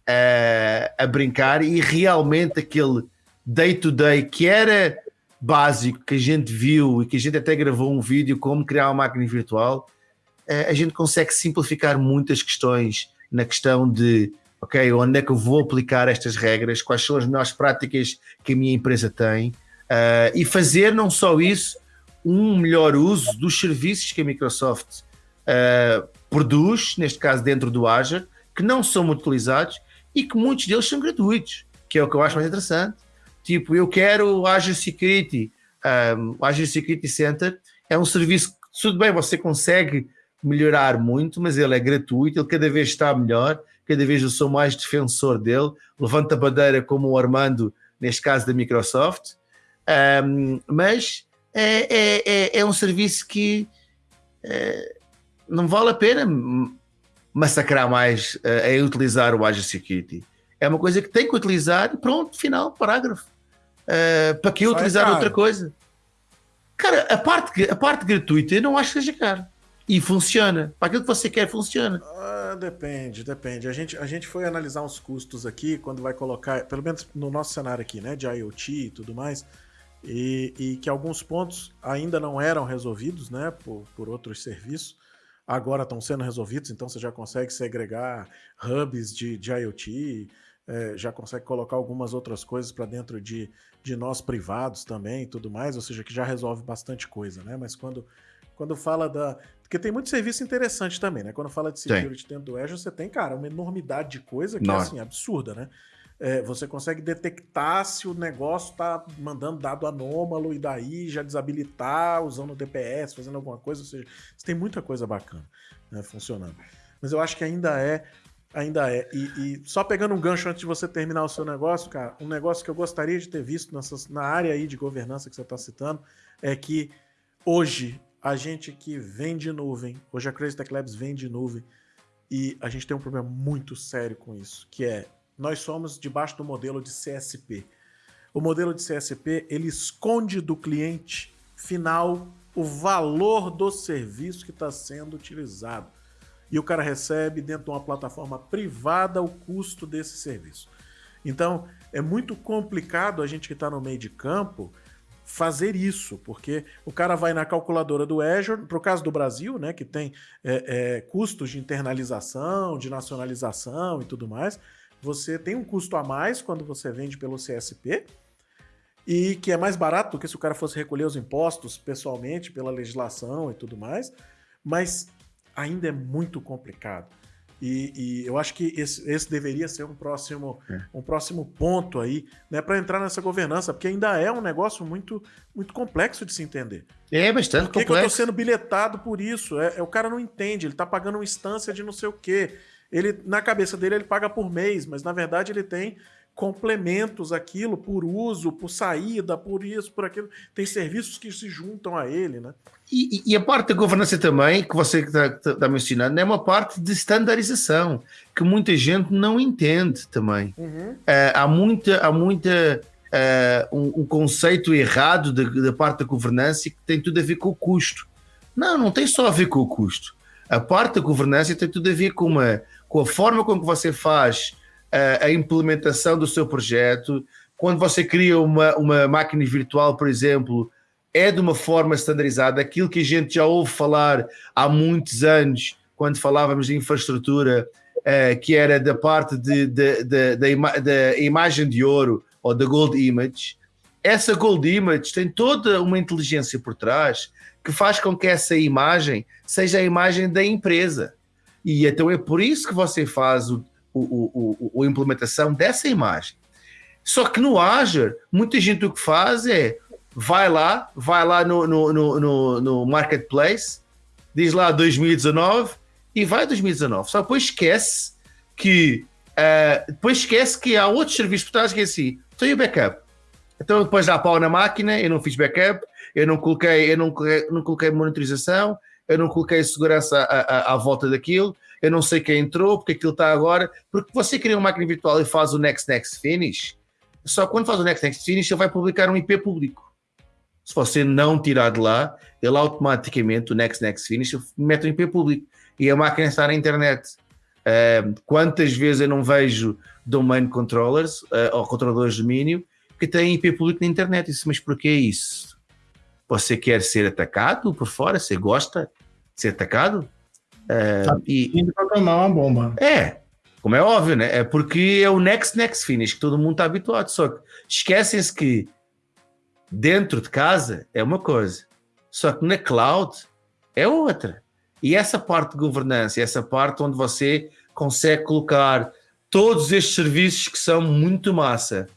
Speaker 2: a, a brincar e realmente aquele day-to-day -day que era básico, que a gente viu e que a gente até gravou um vídeo como criar uma máquina virtual, eh, a gente consegue simplificar muitas questões na questão de ok, onde é que eu vou aplicar estas regras, quais são as melhores práticas que a minha empresa tem, uh, e fazer não só isso, um melhor uso dos serviços que a Microsoft uh, produz, neste caso dentro do Azure, que não são muito utilizados e que muitos deles são gratuitos, que é o que eu acho mais interessante. Tipo, eu quero o Azure Security, um, eh, o Azure Security Center. É um serviço que, tudo bem, você consegue melhorar muito, mas ele é gratuito, ele cada vez está melhor, cada vez eu sou mais defensor dele, levanta a bandeira como o Armando, neste caso da Microsoft, um, mas é, é, é, é um serviço que é, não vale a pena massacrar mais é, em utilizar o Azure Security. É uma coisa que tem que utilizar e pronto, final, parágrafo. Uh, para que utilizar outra coisa? Cara, a parte, a parte gratuita eu não acho que seja caro. E funciona. Para aquilo que você quer, funciona.
Speaker 1: Ah, depende, depende. A gente, a gente foi analisar os custos aqui, quando vai colocar, pelo menos no nosso cenário aqui, né, de IoT e tudo mais e, e, que alguns pontos ainda não eram resolvidos né, por, por outros serviços, agora estão sendo resolvidos, então você já consegue segregar hubs de, de IoT, é, já consegue colocar algumas outras coisas para dentro de, de nós privados também e tudo mais, ou seja, que já resolve bastante coisa, né? Mas quando, quando fala da. Porque tem muito serviço interessante também, né? Quando fala de security dentro do Azure, você tem, cara, uma enormidade de coisa que é assim, absurda, né? É, você consegue detectar se o negócio está mandando dado anômalo e daí já desabilitar usando o DPS, fazendo alguma coisa. Ou seja, você tem muita coisa bacana né, funcionando. Mas eu acho que ainda é. Ainda é. E, e, só pegando um gancho antes de você terminar o seu negócio, cara, um negócio que eu gostaria de ter visto nessas, na área aí de governança que você está citando é que hoje a gente que vende nuvem, hoje a Crazy Tech Labs vende nuvem, e a gente tem um problema muito sério com isso, que é nós somos debaixo do modelo de CSP. O modelo de CSP, ele esconde do cliente final o valor do serviço que está sendo utilizado. E o cara recebe dentro de uma plataforma privada o custo desse serviço. Então, é muito complicado a gente que está no meio de campo fazer isso, porque o cara vai na calculadora do Azure, para o caso do Brasil, né, que tem é, é, custos de internalização, de nacionalização e tudo mais, você tem um custo a mais quando você vende pelo CSP, e que é mais barato do que se o cara fosse recolher os impostos pessoalmente pela legislação e tudo mais, mas ainda é muito complicado. E, e eu acho que esse, esse, deveria ser um próximo, é. um próximo ponto aí, né, para entrar nessa governança, porque ainda é um negócio muito, muito complexo de se entender.
Speaker 2: É bastante
Speaker 1: por que
Speaker 2: complexo. Que
Speaker 1: eu estou sendo bilhetado por isso? É, é, o cara não entende, ele está pagando uma instância de não sei o quê. Ele, na cabeça dele, ele paga por mês, mas na verdade ele tem complementos aquilo por uso, por saída, por isso, por aquilo. Tem serviços que se juntam a ele, né?
Speaker 2: E, e a parte da governança também, que você está tá, tá mencionando, é uma parte de standardização, que muita gente não entende também. Uhum. Uh, há muita, há muita uh, um, um, conceito errado da, parte da governança que tem tudo a ver com o custo. Não, não tem só a ver com o custo. A parte da governança tem tudo a ver com, uma, com a forma como você faz a, a implementação do seu projeto. Quando você cria uma, uma máquina virtual, por exemplo, é de uma forma standardizada, aquilo que a gente já ouve falar há muitos anos, quando falávamos de infraestrutura, uh, que era da parte de, de, de, da ima imagem de ouro ou da Gold Image. Essa Gold Image tem toda uma inteligência por trás que faz com que essa imagem seja a imagem da empresa. E então é por isso que você faz o, o, o, a implementação dessa imagem. Só que no Azure, muita gente o que faz é vai lá, vai lá no, no, no, no Marketplace, diz lá 2019 e vai 2019. Só depois esquece que uh, depois esquece que há outros serviços por trás que é assim, então o backup? Então depois dá pau na máquina, eu não fiz backup, eu não coloquei, eu não não coloquei monitorização, eu não coloquei segurança à, à, à volta daquilo, eu não sei quem entrou, porque aquilo está agora. Porque você cria uma máquina virtual e faz o Next Next Finish, só quando faz o Next Next Finish ele vai publicar um IP público. Se você não tirar de lá, ele automaticamente, o Next Next Finish, mete um IP público. E a máquina está na internet. Uh, quantas vezes eu não vejo domain controllers uh, ou controladores de domínio que têm IP público na internet? Isso, mas porquê isso? Você quer ser atacado por fora? Você gosta de ser atacado?
Speaker 3: É, tá e programar uma bomba.
Speaker 2: É, como é óbvio, né? É porque é o next next finish que todo mundo está habituado. Só que esquecem-se que dentro de casa é uma coisa, só que na cloud é outra. E essa parte de governança, essa parte onde você consegue colocar todos estes serviços que são muito massa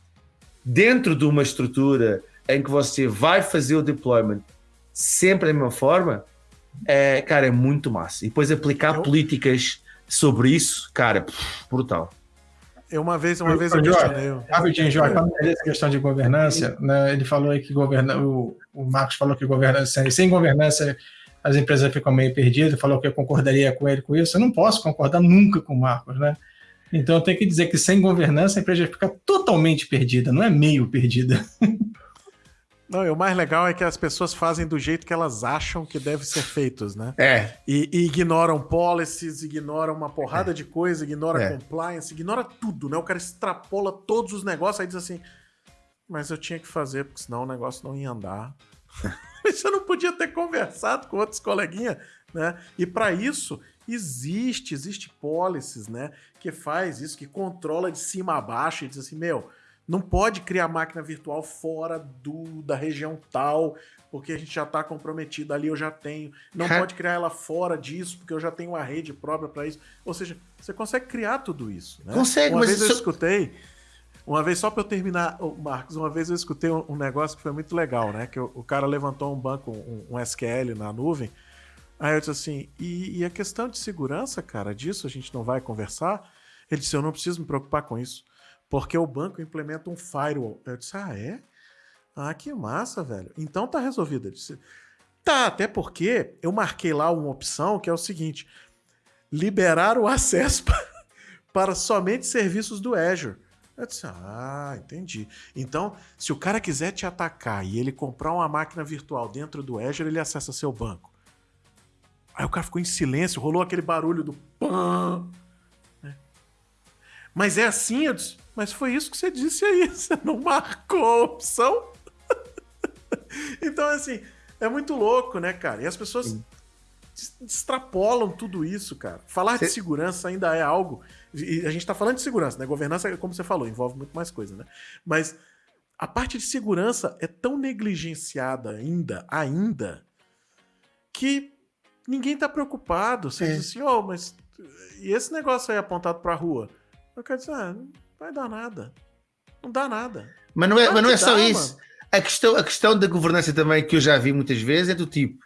Speaker 2: dentro de uma estrutura em que você vai fazer o deployment sempre da mesma forma, é, cara, é muito massa. E depois aplicar eu... políticas sobre isso, cara, brutal.
Speaker 1: Eu uma vez, uma eu, vez eu questionei.
Speaker 3: Rapidinho, Jorge, essa questão de governança, né, ele falou aí que governa, o, o Marcos falou que governança, sem governança as empresas ficam meio perdidas, falou que eu concordaria com ele com isso. Eu não posso concordar nunca com o Marcos, né? Então eu tenho que dizer que sem governança a empresa fica totalmente perdida, não é meio perdida.
Speaker 1: Não, e o mais legal é que as pessoas fazem do jeito que elas acham que deve ser feitos, né?
Speaker 2: É.
Speaker 1: E, e ignoram policies, ignoram uma porrada é. de coisa, ignora é. compliance, ignora tudo, né? O cara extrapola todos os negócios, aí diz assim, mas eu tinha que fazer, porque senão o negócio não ia andar. Você não podia ter conversado com outros coleguinhas, né? E para isso, existe, existe policies, né? Que faz isso, que controla de cima a baixo e diz assim, meu não pode criar máquina virtual fora do, da região tal, porque a gente já está comprometido ali, eu já tenho. Não pode criar ela fora disso, porque eu já tenho uma rede própria para isso. Ou seja, você consegue criar tudo isso. Né?
Speaker 2: Consegue,
Speaker 1: uma
Speaker 2: mas
Speaker 1: vez
Speaker 2: isso...
Speaker 1: eu escutei, uma vez, só para eu terminar, Marcos, uma vez eu escutei um, negócio que foi muito legal, né? Que o, o cara levantou um banco, um, um, SQL na nuvem. Aí eu disse assim, e, e a questão de segurança, cara, disso a gente não vai conversar? Ele disse, eu não preciso me preocupar com isso porque o banco implementa um firewall. Eu disse, ah, é? Ah, que massa, velho. Então tá resolvido. Eu disse, tá, até porque eu marquei lá uma opção que é o seguinte: liberar o acesso para somente serviços do Azure. Eu disse, ah, entendi. Então, se o cara quiser te atacar e ele comprar uma máquina virtual dentro do Azure, ele acessa seu banco. Aí o cara ficou em silêncio, rolou aquele barulho do pã. Né? Mas é assim, eu disse, mas foi isso que você disse aí, você não marcou a opção. então, assim, é muito louco, né, cara? E as pessoas Sim. extrapolam tudo isso, cara. Falar Cê... de segurança ainda é algo. E a gente tá falando de segurança, né? Governança, como você falou, envolve muito mais coisa, né? Mas a parte de segurança é tão negligenciada ainda, ainda, que ninguém tá preocupado. Você é. diz assim, oh, mas e esse negócio aí apontado pra rua? Eu quero dizer, ah, vai dar nada. Não dá nada.
Speaker 2: Mas não é, mas não é só dá, isso. Mano. A questão, a questão da governança também que eu já vi muitas vezes é do tipo: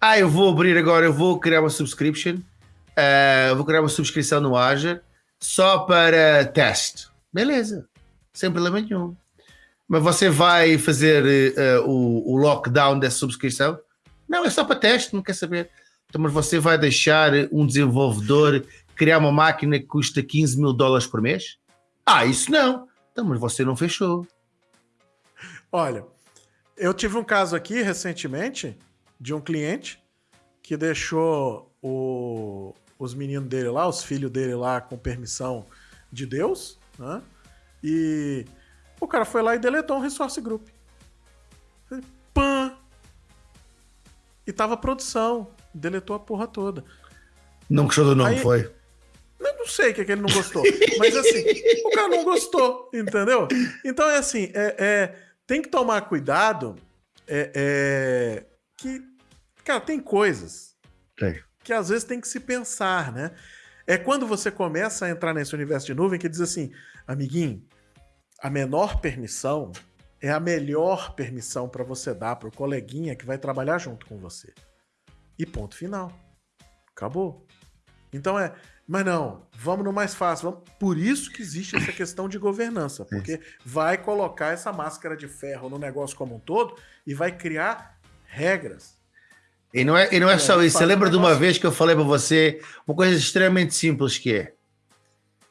Speaker 2: ah, eu vou abrir agora, eu vou criar uma subscription, uh, vou criar uma subscrição no Azure só para teste. Beleza, sem problema nenhum. Mas você vai fazer uh, o, o lockdown dessa subscrição? Não, é só para teste, não quer saber. Então, mas você vai deixar um desenvolvedor criar uma máquina que custa 15 mil dólares por mês? Ah, isso não. Então, mas você não fechou.
Speaker 1: Olha, eu tive um caso aqui recentemente de um cliente que deixou o, os meninos dele lá, os filhos dele lá com permissão de Deus, né? E o cara foi lá e deletou um resource group. Pã! E tava produção. Deletou a porra toda.
Speaker 2: Não gostou do nome, Aí, foi?
Speaker 1: Eu não sei o que, é que ele não gostou. mas assim, o cara não gostou, entendeu? Então é assim, é, é tem que tomar cuidado é, é, que, cara, tem coisas
Speaker 2: tem.
Speaker 1: que às vezes tem que se pensar, né? É quando você começa a entrar nesse universo de nuvem que diz assim, amiguinho, a menor permissão é a melhor permissão para você dar para o coleguinha que vai trabalhar junto com você. E ponto final. Acabou. Então é, mas não, vamos no mais fácil. Vamos... Por isso que existe essa questão de governança, porque vai colocar essa máscara de ferro no negócio como um todo e vai criar regras.
Speaker 2: E não é, e não é, é só isso. Você lembra de uma vez que eu falei para você uma coisa extremamente simples que é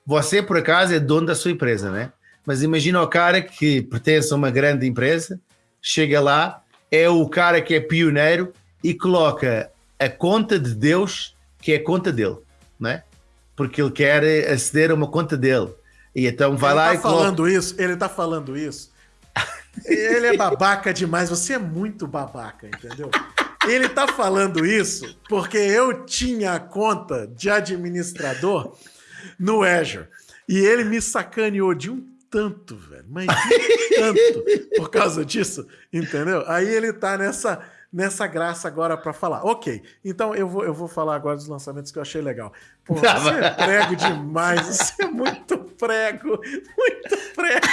Speaker 2: você, por acaso, é dono da sua empresa, né? Mas imagina o cara que pertence a uma grande empresa, chega lá, é o cara que é pioneiro e coloca a conta de Deus, que é a conta dele, né? Porque ele quer aceder a uma conta dele. E então vai
Speaker 1: ele
Speaker 2: lá
Speaker 1: tá
Speaker 2: e
Speaker 1: falando coloca... isso, ele tá falando isso. ele é babaca demais, você é muito babaca, entendeu? Ele tá falando isso porque eu tinha a conta de administrador no Azure. E ele me sacaneou de um tanto, velho. Mas de um tanto por causa disso, entendeu? Aí ele tá nessa nessa graça agora para falar. Ok, então eu vou, eu vou falar agora dos lançamentos que eu achei legal. Pô, você é prego demais, você é muito prego, muito prego.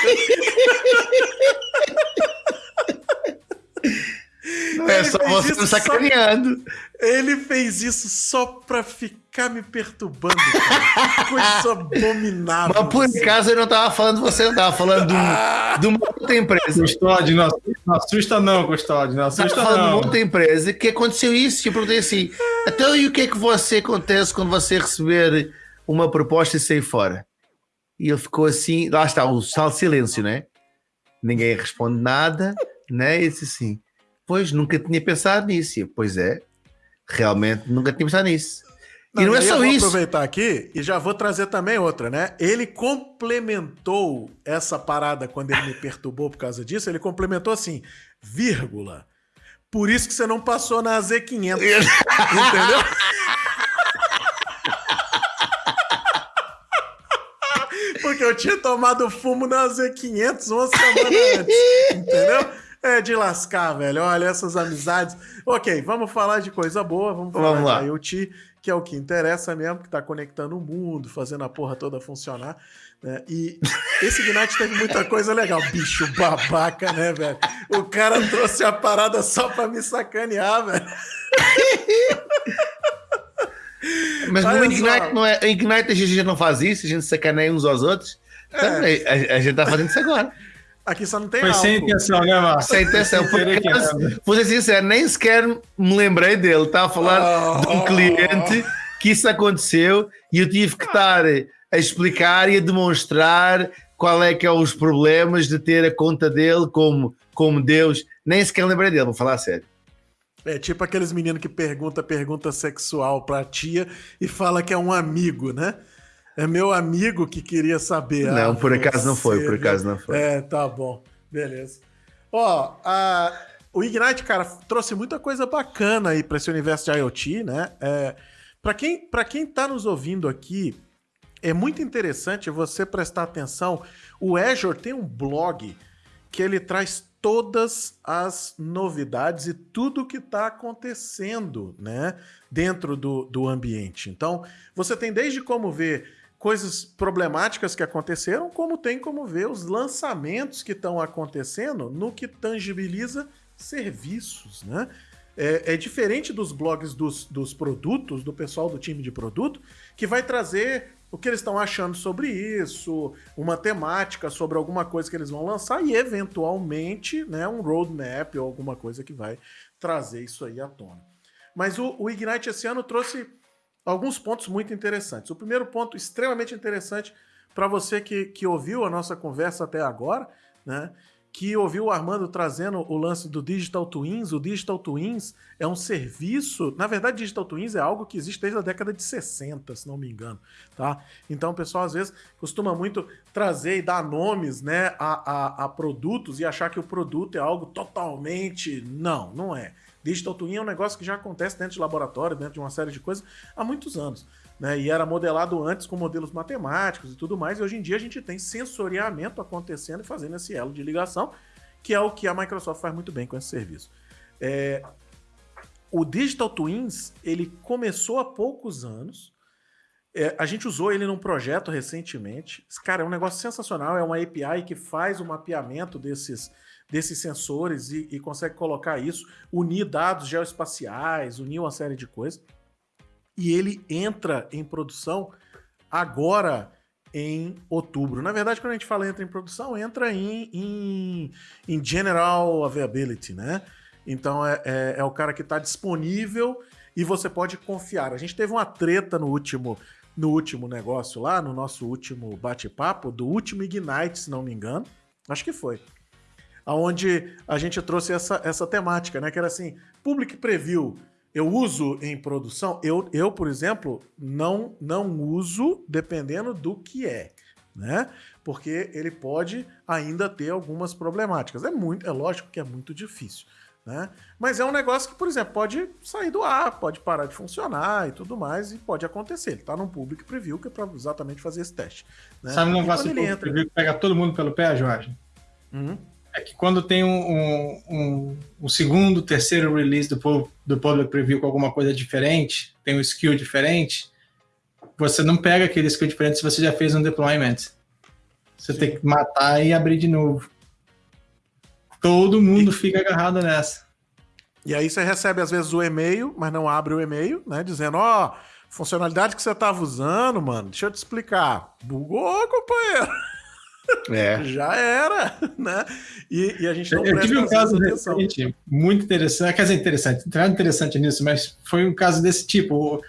Speaker 2: Não é só você sacaneando.
Speaker 1: Só... Ele fez isso só pra ficar me perturbando. Cara. Coisa abominável.
Speaker 2: Mas por acaso eu não tava falando de você, eu tava falando de, um, ah! de uma outra empresa.
Speaker 3: Custódio, não, não assusta não, Custódio, não assusta tava falando
Speaker 2: de uma outra empresa que aconteceu isso. E eu perguntei assim, então e o que é que você acontece quando você receber uma proposta e sair fora? E ele ficou assim, lá está, o sal silêncio, né? Ninguém responde nada, né? E disse assim, pois nunca tinha pensado nisso. pois é, Realmente nunca tinha pensado nisso. Não, e não é só
Speaker 1: eu
Speaker 2: isso.
Speaker 1: Vou aproveitar aqui e já vou trazer também outra, né? Ele complementou essa parada quando ele me perturbou por causa disso. Ele complementou assim, vírgula. Por isso que você não passou na Z500. entendeu? Porque eu tinha tomado fumo na Z500 uma semana antes. Entendeu? É de lascar, velho. Olha, essas amizades. Ok, vamos falar de coisa boa, vamos falar vamos lá. de IoT, que é o que interessa mesmo, que tá conectando o mundo, fazendo a porra toda funcionar. Né? E esse Ignite teve muita coisa legal. Bicho babaca, né, velho? O cara trouxe a parada só pra me sacanear, velho.
Speaker 2: Mas no Ignite, não é, Ignite a gente não faz isso, a gente sacaneia uns aos outros. É. A, a, gente tá fazendo isso agora.
Speaker 1: Aqui só não tem
Speaker 3: Foi álcool. sem intenção, né, Marcos?
Speaker 2: Sem intenção. Porque, vou ser sincero, nem sequer me lembrei dele. Estava a falar oh. de um cliente que isso aconteceu e eu tive que estar a explicar e a demonstrar qual é que é os problemas de ter a conta dele como, como Deus. Nem sequer lembrei dele, vou falar sério.
Speaker 1: É tipo aqueles meninos que pergunta pergunta sexual pra tia e fala que é um amigo, né? É meu amigo que queria saber.
Speaker 2: Não, ah, por acaso você, não foi, por acaso não foi.
Speaker 1: É, tá bom. Beleza. Ó, a, o Ignite, cara, trouxe muita coisa bacana aí para esse universo de IoT, né? É, para quem, pra quem tá nos ouvindo aqui, é muito interessante você prestar atenção. O Azure tem um blog que ele traz todas as novidades e tudo que está acontecendo né, dentro do, do ambiente. Então, você tem desde como ver coisas problemáticas que aconteceram, como tem como ver os lançamentos que estão acontecendo no que tangibiliza serviços, né? É, é, diferente dos blogs dos, dos produtos, do pessoal do time de produto, que vai trazer o que eles estão achando sobre isso, uma temática sobre alguma coisa que eles vão lançar e, eventualmente, né, um roadmap ou alguma coisa que vai trazer isso aí à tona. Mas o, o Ignite esse ano trouxe alguns pontos muito interessantes. O primeiro ponto extremamente interessante para você que, que ouviu a nossa conversa até agora, né? que ouviu o Armando trazendo o lance do Digital Twins. O Digital Twins é um serviço. Na verdade, Digital Twins é algo que existe desde a década de 60, se não me engano. Tá? Então, o pessoal às vezes costuma muito trazer e dar nomes né, a, a, a produtos e achar que o produto é algo totalmente. Não, não é. Digital Twin é um negócio que já acontece dentro de laboratório, dentro de uma série de coisas, há muitos anos. Né? E era modelado antes com modelos matemáticos e tudo mais, e hoje em dia a gente tem sensoriamento acontecendo e fazendo esse elo de ligação, que é o que a Microsoft faz muito bem com esse serviço. É... O Digital Twins, ele começou há poucos anos, é, a gente usou ele num projeto recentemente. Cara, é um negócio sensacional. É uma API que faz o mapeamento desses, desses sensores e, e, consegue colocar isso, unir dados geoespaciais, unir uma série de coisas. E ele entra em produção agora em outubro. Na verdade, quando a gente fala entra em produção, entra em, em, em General Availability, né? Então é, é, é o cara que está disponível e você pode confiar. A gente teve uma treta no último no último negócio lá, no nosso último bate-papo, do último Ignite, se não me engano. Acho que foi onde a gente trouxe essa, essa temática, né? Que era assim, Public Preview, eu uso em produção? Eu, eu por exemplo, não, não uso dependendo do que é, né? Porque ele pode ainda ter algumas problemáticas. É muito, é lógico que é muito difícil. Né? Mas é um negócio que, por exemplo, pode sair do ar, pode parar de funcionar e tudo mais, e pode acontecer. Ele está num public preview que é para exatamente fazer esse teste. Né?
Speaker 3: Sabe um negócio que entra... preview que pega todo mundo pelo pé, Jorge? Uhum é que quando tem um, um, um, segundo, terceiro release do, do Public Preview com alguma coisa diferente, tem um skill diferente, você não pega aquele skill diferente se você já fez um deployment. Você Sim. tem que matar e abrir de novo. Todo mundo e... fica agarrado nessa.
Speaker 1: E aí você recebe às vezes o e-mail, mas não abre o e-mail, né? Dizendo, ó, oh, funcionalidade que você estava usando, mano, deixa eu te explicar. Bugou, companheiro. É. Já era, né? E, e, a gente não
Speaker 3: Eu tive um caso recente, muito interessante, quer dizer, interessante, não interessante nisso, mas foi um caso desse tipo.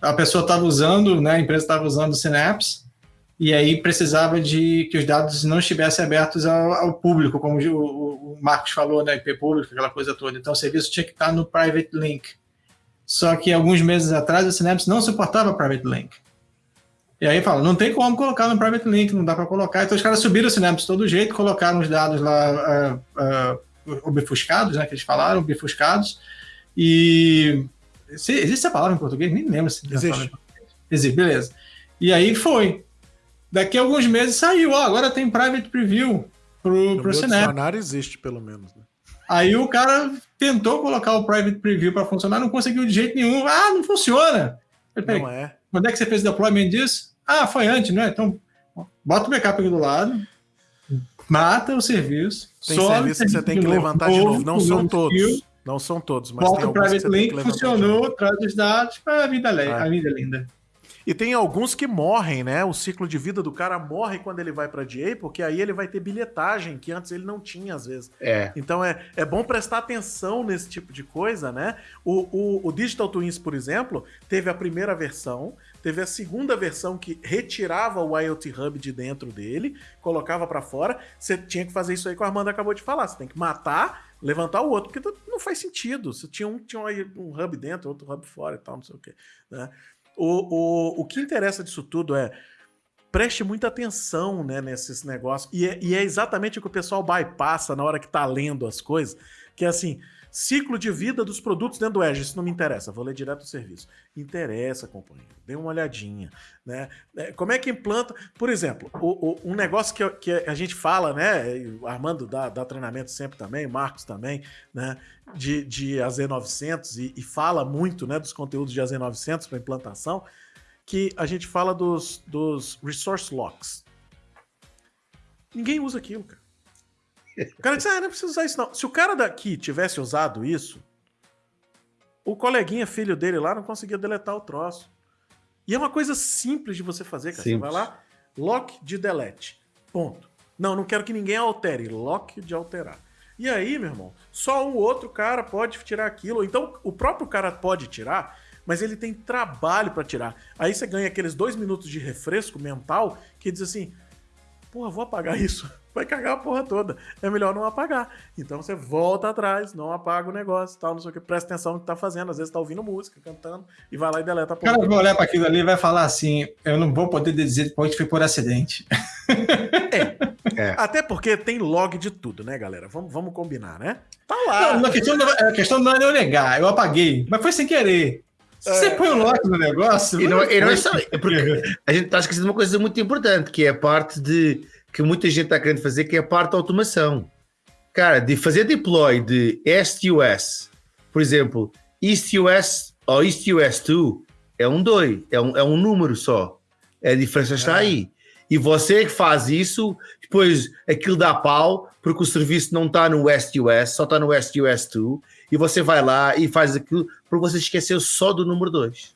Speaker 3: A pessoa estava usando, né, a empresa estava usando o Synapse, e aí precisava de que os dados não estivessem abertos ao, ao público, como o, o, Marcos falou, né, IP público, aquela coisa toda. Então o serviço tinha que estar no private link. Só que alguns meses atrás o Synapse não suportava private link. E aí fala, não tem como colocar no private link, não dá para colocar. Então os caras subiram o Synapse de todo jeito, colocaram os dados lá uh, uh, obfuscados, né, que eles falaram, obfuscados. E se, existe essa palavra em português? Nem lembro se existe. Existe, beleza. E aí foi. Daqui a alguns meses saiu, ó, agora tem private preview pro, no pro Synapse.
Speaker 1: existe, pelo menos. Né?
Speaker 3: Aí o cara tentou colocar o private preview para funcionar, não conseguiu de jeito nenhum. Ah, não funciona.
Speaker 1: Não é.
Speaker 3: Quando é que você fez o deployment disso? Ah, foi antes, né? Então, bota o backup aqui do lado, mata o serviço.
Speaker 1: Tem serviço que você tem que levantar de novo. Não são todos. Não são todos,
Speaker 3: mas Bota tem o private link, funcionou, traz os dados, a vida, ah. a vida é linda.
Speaker 1: E tem alguns que morrem, né? O ciclo de vida do cara morre quando ele vai para DA, porque aí ele vai ter bilhetagem, que antes ele não tinha, às vezes.
Speaker 2: É.
Speaker 1: Então é, é bom prestar atenção nesse tipo de coisa, né? O, o, o Digital Twins, por exemplo, teve a primeira versão, Teve a segunda versão que retirava o IoT Hub de dentro dele, colocava para fora. Você tinha que fazer isso aí que o Armando acabou de falar. Você tem que matar, levantar o outro, porque não faz sentido. Você tinha um, tinha um hub dentro, outro hub fora e tal, não sei o quê. Né? O, o, o que interessa disso tudo é preste muita atenção né, nesses negócios. E é, e é, exatamente o que o pessoal bypassa na hora que tá lendo as coisas, que é assim, ciclo de vida dos produtos dentro do Edge, isso não me interessa, vou ler direto do serviço. Interessa, companheiro, dê uma olhadinha. Né? É, como é que implanta, por exemplo, o, o, um negócio que, que, a gente fala, né, o Armando dá, dá treinamento sempre também, Marcos também, né, de, de AZ900 e, e fala muito né, dos conteúdos de AZ900 para implantação, que a gente fala dos, dos resource locks. Ninguém usa aquilo, cara. O cara diz, ah, não precisa usar isso não. Se o cara daqui tivesse usado isso, o coleguinha filho dele lá não conseguia deletar o troço. E é uma coisa simples de você fazer, cara. Simples. Você vai lá, lock de delete. Ponto. Não, não quero que ninguém altere. Lock de alterar. E aí, meu irmão, só um outro cara pode tirar aquilo. Então, o próprio cara pode tirar, mas ele tem trabalho para tirar. Aí você ganha aqueles dois minutos de refresco mental que diz assim: porra, vou apagar isso. Vai cagar a porra toda. É melhor não apagar. Então você volta atrás, não apaga o negócio tal, não sei o que. Presta atenção no que tá fazendo. Às vezes tá ouvindo música, cantando, e vai lá e deleta a
Speaker 3: porra. O cara vai olhar para aquilo ali e vai falar assim: eu não vou poder dizer que foi por acidente.
Speaker 1: É. É. Até porque tem log de tudo, né, galera? Vamos, vamos combinar, né? Tá lá.
Speaker 3: Não, a, questão, a questão não é eu negar, eu apaguei, mas foi sem querer. Você põe o lock no negócio.
Speaker 2: E não, e não é só. Porque a gente está esquecendo uma coisa muito importante, que é a parte de. que muita gente está querendo fazer, que é a parte da automação. Cara, de fazer deploy de STUS, por exemplo, EastUS ou EastUS2 é um 2, é um, é um número só. A diferença está é. aí. E você que faz isso, depois aquilo dá pau, porque o serviço não está no STUS, só está no STUS2, e você vai lá e faz aquilo porque você esqueceu só do número 2.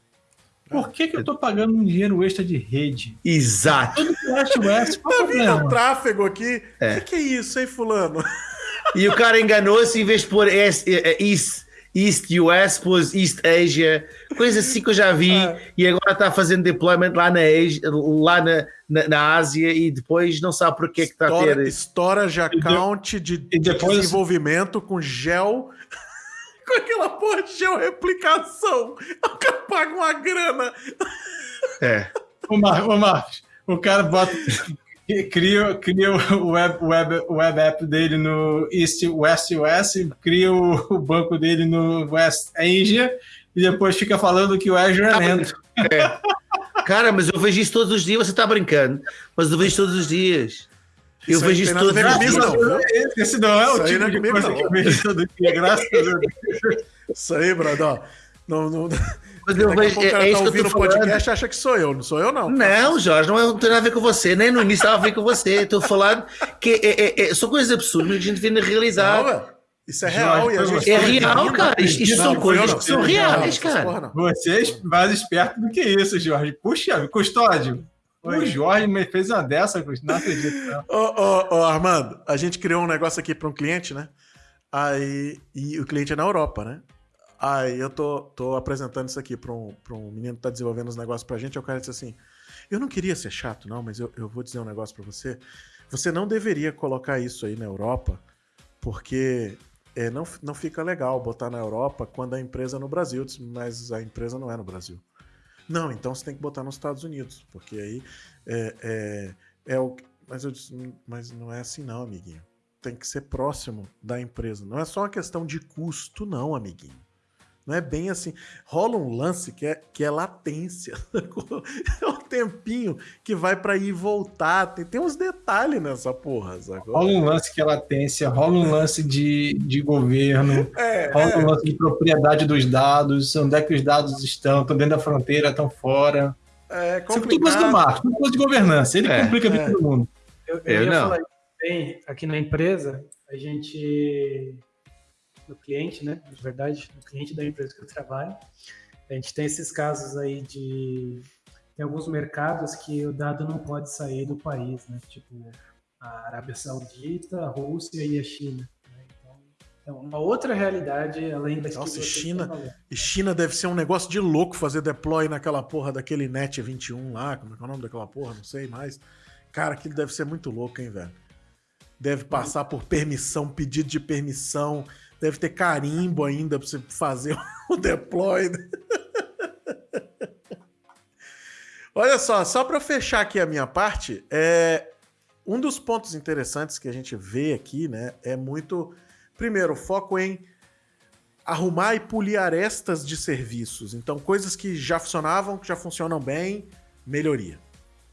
Speaker 3: Por que, que eu estou pagando um dinheiro extra de rede?
Speaker 2: Exato. Tudo que
Speaker 1: STUS, qual tá vindo tráfego aqui. O é. que, que, é isso, hein, fulano?
Speaker 2: E o cara enganou-se em vez de pôr East, East US, pôs East Asia, coisa assim que eu já vi, ah. e agora está fazendo deployment lá na, Asia, lá na, na, na, Ásia e depois não sabe por que está a ter.
Speaker 1: Storage account de, de depois... desenvolvimento com gel com aquela porra de georreplicação. O cara paga uma grana.
Speaker 3: É. Ô, Mar ô Marcos, o cara bota. Cria, cria o web, web, web app dele no East West US, cria o, o banco dele no West Asia e depois fica falando que o Azure é lento. É.
Speaker 2: Cara, mas eu vejo isso todos os dias, você está brincando, mas eu vejo isso todos os dias. Eu vejo isso todos os dias. Não,
Speaker 3: esse não é o tipo é de coisa que eu vejo todo dia, graças a Deus.
Speaker 1: Isso aí, brother. Não, não... Mas eu vejo, é, é isso tá que eu tô falando. podcast acha que sou eu, não sou eu, não.
Speaker 2: Não, Jorge, não, é, não tem nada a ver com você, nem no início estava a ver com você. Estou falando que é, é, é, são coisas absurdas que a gente vê na realidade. Não,
Speaker 1: isso é real.
Speaker 2: Jorge, e a gente é real, cara. Isso, isso são coisas que são reais, cara.
Speaker 3: Você é mais esperto do que isso, Jorge. Puxa, custódio. O Jorge me fez uma dessa, não acredito.
Speaker 1: Ô, ô, ô, Armando, a gente criou um negócio aqui para um cliente, né? Aí, e o cliente é na Europa, né? Aí eu tô, tô apresentando isso aqui para um, um menino que tá desenvolvendo os negócios pra gente. Aí o cara disse assim: Eu não queria ser chato, não, mas eu, eu vou dizer um negócio para você. Você não deveria colocar isso aí na Europa, porque é, não, não fica legal botar na Europa quando a empresa é no Brasil. Mas a empresa não é no Brasil. Não, então você tem que botar nos Estados Unidos, porque aí é, é, é o. Mas eu disse, mas não é assim, não, amiguinho. Tem que ser próximo da empresa. Não é só uma questão de custo, não, amiguinho. Não é bem assim. Rola um lance que é, que é latência. é um tempinho que vai para ir e voltar. Tem, tem uns detalhes nessa porra. Sacou?
Speaker 3: Rola um lance que é latência, rola um lance de, de governo, é, rola é. um lance de propriedade dos dados, onde é que os dados estão, estão dentro da fronteira, estão fora. É complicado. É coisa do Marco, tudo coisa de governança. Ele é, complica a vida é. todo mundo.
Speaker 4: Eu, eu, eu ia não. falar bem, aqui na empresa, a gente no cliente, né? De verdade, no cliente da empresa que eu trabalho. A gente tem esses casos aí de. Tem alguns mercados que o dado não pode sair do país, né? Tipo a Arábia Saudita, a Rússia e a China. Né? Então, É uma outra realidade além das
Speaker 1: Nossa, que China, e China deve ser um negócio de louco fazer deploy naquela porra daquele Net 21 lá, como é, é o nome daquela porra, não sei mais. Cara, aquilo deve ser muito louco, hein, velho? Deve passar por permissão, pedido de permissão, deve ter carimbo ainda pra você fazer o deploy. Olha só, só para fechar aqui a minha parte, é um dos pontos interessantes que a gente vê aqui, né, é muito primeiro foco em arrumar e polir arestas de serviços. Então, coisas que já funcionavam, que já funcionam bem, melhoria.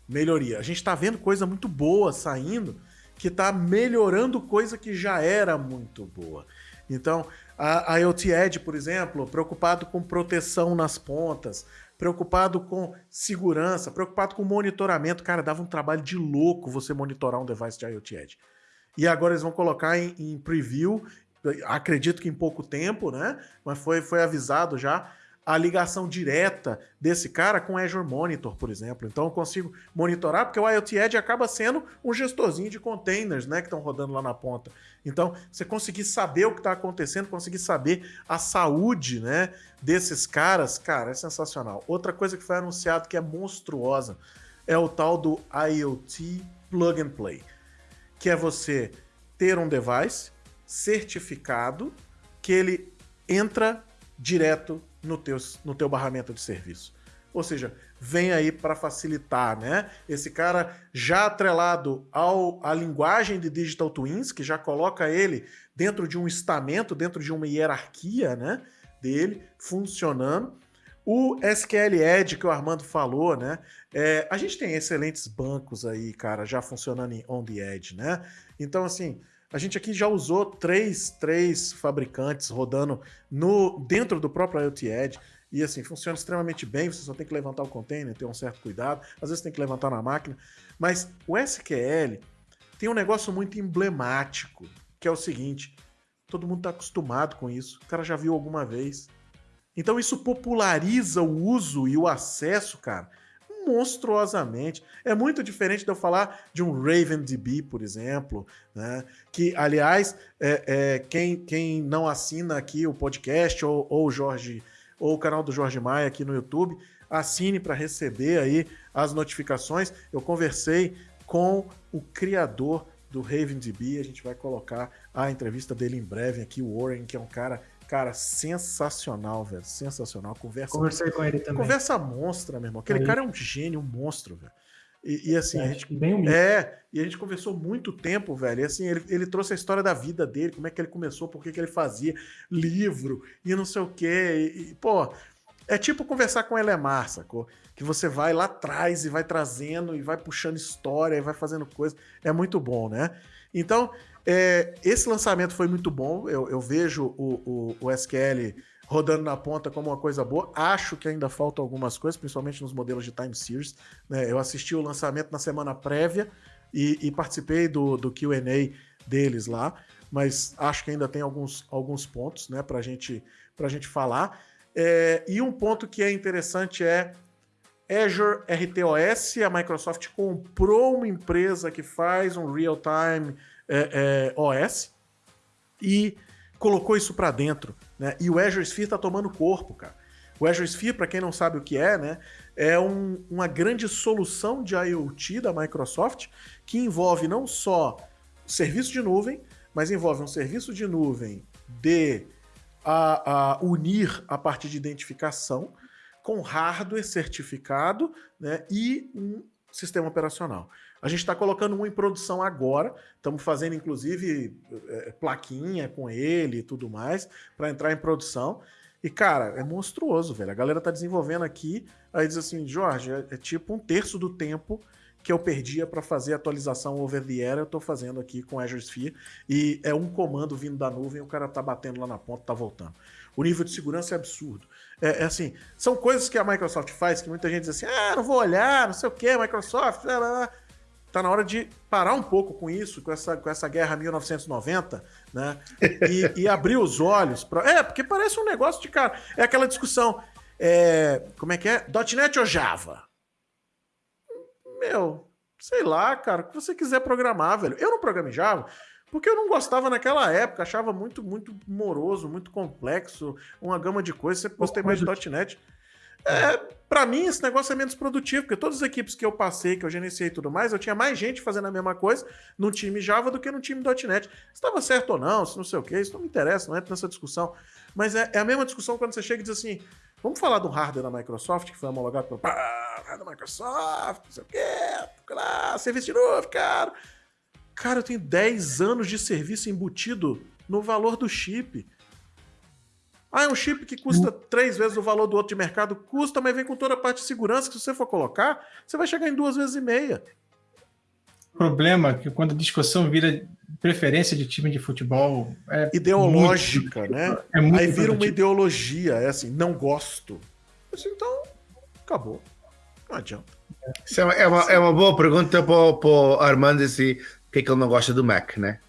Speaker 1: Melhoria. A gente está vendo coisa muito boa saindo que está melhorando coisa que já era muito boa. Então, a IoT Edge, por exemplo, preocupado com proteção nas pontas, preocupado com segurança, preocupado com monitoramento. Cara, dava um trabalho de louco você monitorar um device de IoT Edge. E agora eles vão colocar em, em preview, acredito que em pouco tempo, né? Mas foi, foi avisado já a ligação direta desse cara com Azure Monitor, por exemplo. Então eu consigo monitorar, porque o IoT Edge acaba sendo um gestorzinho de containers, né, que estão rodando lá na ponta. Então, você conseguir saber o que está acontecendo, conseguir saber a saúde, né, desses caras, cara, é sensacional. Outra coisa que foi anunciado que é monstruosa é o tal do IoT Plug and Play, que é você ter um device certificado que ele entra direto no teu, no teu barramento de serviço. Ou seja, vem aí para facilitar, né? Esse cara já atrelado ao, à linguagem de Digital Twins, que já coloca ele dentro de um estamento, dentro de uma hierarquia, né? Dele, funcionando. O SQL Edge que o Armando falou, né? É, a gente tem excelentes bancos aí, cara, já funcionando em on the edge, né? Então, assim, a gente aqui já usou três, três fabricantes rodando no dentro do próprio IoT Edge. E assim, funciona extremamente bem, você só tem que levantar o container, ter um certo cuidado, às vezes tem que levantar na máquina. Mas o SQL tem um negócio muito emblemático, que é o seguinte: todo mundo está acostumado com isso, o cara já viu alguma vez. Então isso populariza o uso e o acesso, cara, monstruosamente. É muito diferente de eu falar de um RavenDB, por exemplo, né? que, aliás, é, é, quem, quem não assina aqui o podcast ou, ou Jorge ou o canal do Jorge Maia aqui no YouTube, assine para receber aí as notificações. Eu conversei com o criador do RavenDB, a gente vai colocar a entrevista dele em breve aqui, o Warren, que é um cara Cara, sensacional, velho. Sensacional. Conversa.
Speaker 4: Conversei com ele também.
Speaker 1: Conversa monstra, meu irmão. Aquele é cara é um gênio, um monstro, velho. E, e assim, é, a gente.
Speaker 4: Bem
Speaker 1: é, e a gente conversou muito tempo, velho. E assim, ele, ele trouxe a história da vida dele, como é que ele começou, por que, que ele fazia, livro, e não sei o quê. E, e, pô, é tipo conversar com o Elemar, sacou? Que você vai lá atrás e vai trazendo e vai puxando história e vai fazendo coisa. É muito bom, né? Então, é, esse lançamento foi muito bom. Eu, eu vejo o, o, o, SQL rodando na ponta como uma coisa boa. Acho que ainda faltam algumas coisas, principalmente nos modelos de time series. Né? Eu assisti o lançamento na semana prévia e, e participei do, do QA deles lá, mas acho que ainda tem alguns, alguns pontos né, para gente, a gente falar. É, e um ponto que é interessante é Azure RTOS, a Microsoft comprou uma empresa que faz um real-time é, é, OS e colocou isso para dentro. Né? E o Azure Sphere está tomando corpo, cara. O Azure Sphere, para quem não sabe o que é, né, é um, uma grande solução de IoT da Microsoft que envolve não só serviço de nuvem, mas envolve um serviço de nuvem de a, a unir a partir de identificação com hardware certificado né, e um sistema operacional. A gente está colocando um em produção agora, estamos fazendo inclusive é, plaquinha com ele e tudo mais para entrar em produção. E cara, é monstruoso, velho. A galera tá desenvolvendo aqui, aí diz assim, Jorge, é, é tipo um terço do tempo que eu perdia para fazer atualização over the air, eu estou fazendo aqui com Azure Sphere e é um comando vindo da nuvem, o cara tá batendo lá na ponta, tá voltando. O nível de segurança é absurdo. É, é, assim, são coisas que a Microsoft faz que muita gente diz assim, ah, não vou olhar, não sei o que, Microsoft, blá. Tá na hora de parar um pouco com isso, com essa, com essa guerra 1990, né? E, e abrir os olhos. É, porque parece um negócio de cara. É aquela discussão. É, como é que é? .NET ou Java? Meu, sei lá, cara, o que você quiser programar, velho. Eu não programo Java Porque eu não gostava naquela época, achava muito, muito moroso, muito complexo, uma gama de coisas. Sempre gostei mais de .NET. É, para mim, esse negócio é menos produtivo, porque todas as equipes que eu passei, que eu gerenciei e tudo mais, eu tinha mais gente fazendo a mesma coisa no time Java do que no time .NET. Se estava certo ou não, se não sei o que, isso não me interessa, não entra nessa discussão. Mas é, é, a mesma discussão quando você chega e diz assim, vamos falar do hardware da Microsoft, que foi homologado pelo da Microsoft, não sei o que, lá, serviço de novo, cara. Cara, eu tenho 10 anos de serviço embutido no valor do chip. Ah, é um chip que custa três vezes o valor do outro de mercado. Custa, mas vem com toda a parte de segurança que se você for colocar, você vai chegar em duas vezes e meia.
Speaker 3: O problema é que quando a discussão vira preferência de time de futebol...
Speaker 1: É Ideológica, muito, né? É muito Aí vira uma ideologia, é assim, não gosto. Então, acabou. Não adianta.
Speaker 2: É uma, é uma, é uma boa pergunta para o Armando, assim, que, que ele não gosta do Mac, né?